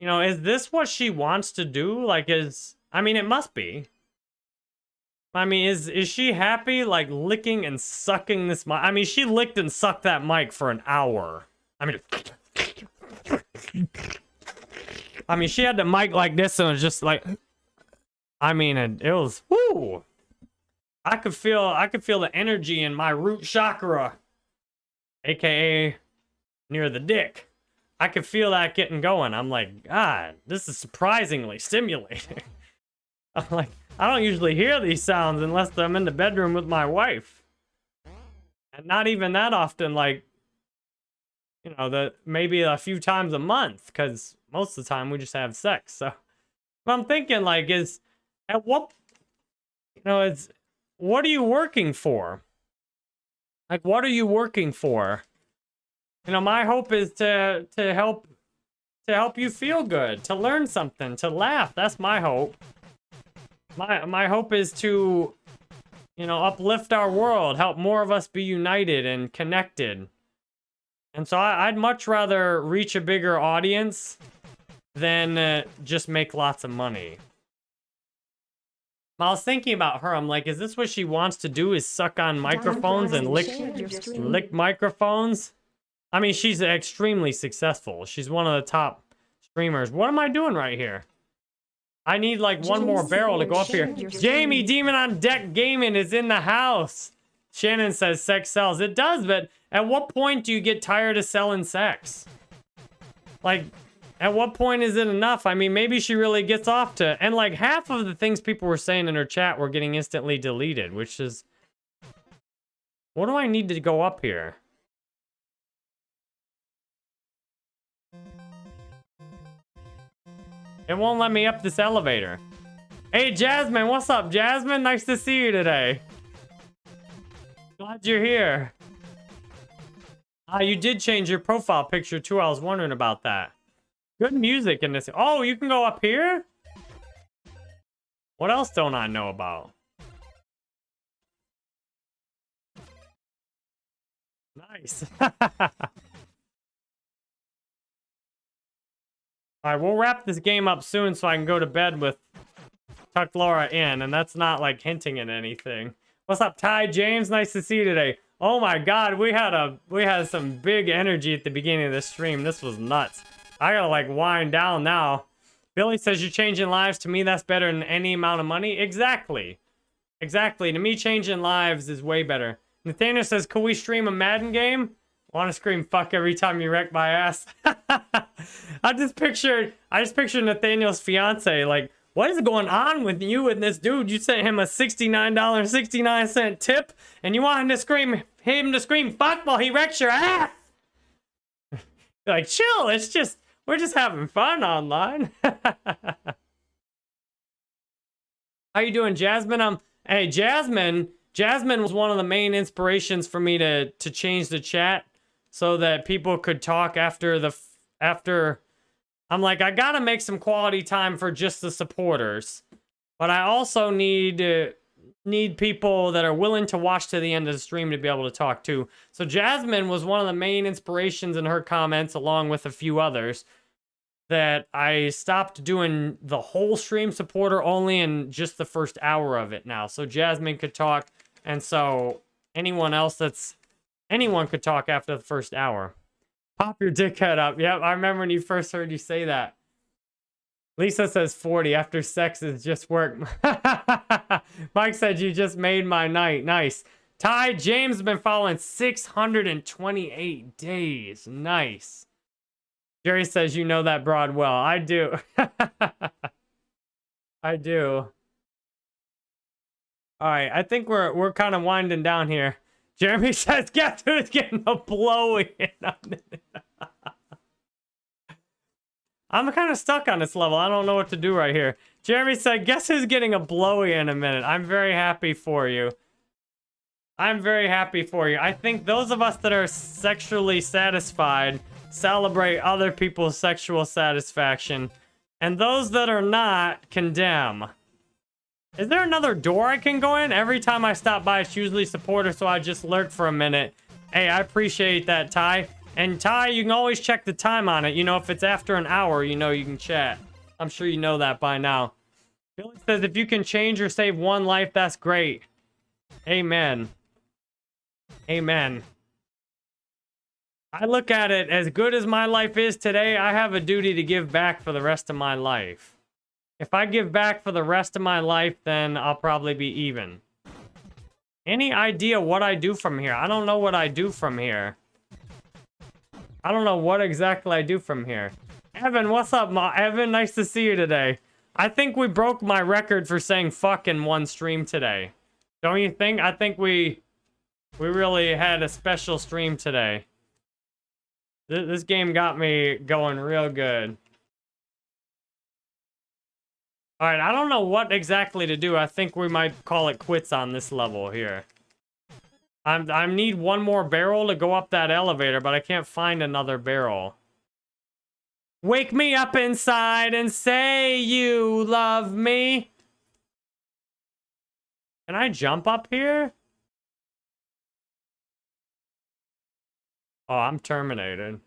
you know, is this what she wants to do? Like, is, I mean, it must be. I mean, is is she happy like licking and sucking this mic? I mean, she licked and sucked that mic for an hour. I mean, I mean, she had the mic like this and it was just like, I mean, it, it was. I could feel I could feel the energy in my root chakra, aka near the dick. I could feel that getting going. I'm like, God, this is surprisingly stimulating. I'm like, I don't usually hear these sounds unless I'm in the bedroom with my wife. And not even that often, like, you know, the maybe a few times a month, because most of the time we just have sex. So I'm thinking, like, is at what, you know, it's what are you working for? Like, what are you working for? You know, my hope is to to help to help you feel good, to learn something, to laugh. That's my hope. My my hope is to, you know, uplift our world, help more of us be united and connected. And so I, would much rather reach a bigger audience than uh, just make lots of money. I was thinking about her. I'm like, is this what she wants to do? Is suck on microphones and lick lick microphones? I mean, she's extremely successful. She's one of the top streamers. What am I doing right here? I need like one more barrel to go up here. Jamie, Demon on Deck Gaming is in the house. Shannon says sex sells. It does, but at what point do you get tired of selling sex? Like, at what point is it enough? I mean, maybe she really gets off to... And like half of the things people were saying in her chat were getting instantly deleted, which is... What do I need to go up here? It won't let me up this elevator. Hey, Jasmine, what's up, Jasmine? Nice to see you today. Glad you're here. Ah, you did change your profile picture too. I was wondering about that. Good music in this. Oh, you can go up here? What else don't I know about? Nice. Alright, we'll wrap this game up soon so I can go to bed with Tuck Laura in, and that's not like hinting at anything. What's up, Ty James? Nice to see you today. Oh my god, we had a we had some big energy at the beginning of this stream. This was nuts. I gotta like wind down now. Billy says you're changing lives. To me, that's better than any amount of money. Exactly. Exactly. To me, changing lives is way better. Nathaniel says, could we stream a Madden game? Want to scream fuck every time you wreck my ass. I just pictured, I just pictured Nathaniel's fiance. Like, what is going on with you and this dude? You sent him a $69.69 tip, and you want him to scream, him to scream fuck while he wrecks your ass. like, chill. It's just, we're just having fun online. How you doing, Jasmine? Um, hey, Jasmine. Jasmine was one of the main inspirations for me to to change the chat so that people could talk after the after I'm like I got to make some quality time for just the supporters. But I also need uh, need people that are willing to watch to the end of the stream to be able to talk to. So Jasmine was one of the main inspirations in her comments along with a few others that I stopped doing the whole stream supporter only in just the first hour of it now. So Jasmine could talk and so anyone else that's Anyone could talk after the first hour. Pop your dickhead up. Yep, I remember when you first heard you say that. Lisa says 40 after sex is just work. Mike said you just made my night. Nice. Ty James has been following 628 days. Nice. Jerry says you know that broad well. I do. I do. All right, I think we're we're kind of winding down here. Jeremy says, "Guess who's getting a blow in?" A minute? I'm kind of stuck on this level. I don't know what to do right here. Jeremy said, "Guess who's getting a blowy in a minute?" I'm very happy for you. I'm very happy for you. I think those of us that are sexually satisfied celebrate other people's sexual satisfaction, and those that are not condemn. Is there another door I can go in? Every time I stop by, it's usually supporter, so I just lurk for a minute. Hey, I appreciate that, Ty. And Ty, you can always check the time on it. You know, if it's after an hour, you know you can chat. I'm sure you know that by now. Billy says if you can change or save one life, that's great. Amen. Amen. I look at it as good as my life is today, I have a duty to give back for the rest of my life. If I give back for the rest of my life, then I'll probably be even. Any idea what I do from here? I don't know what I do from here. I don't know what exactly I do from here. Evan, what's up, Ma? Evan? Nice to see you today. I think we broke my record for saying fuck in one stream today. Don't you think? I think we we really had a special stream today. Th this game got me going real good. All right, I don't know what exactly to do. I think we might call it quits on this level here. I'm, I need one more barrel to go up that elevator, but I can't find another barrel. Wake me up inside and say you love me. Can I jump up here? Oh, I'm terminated.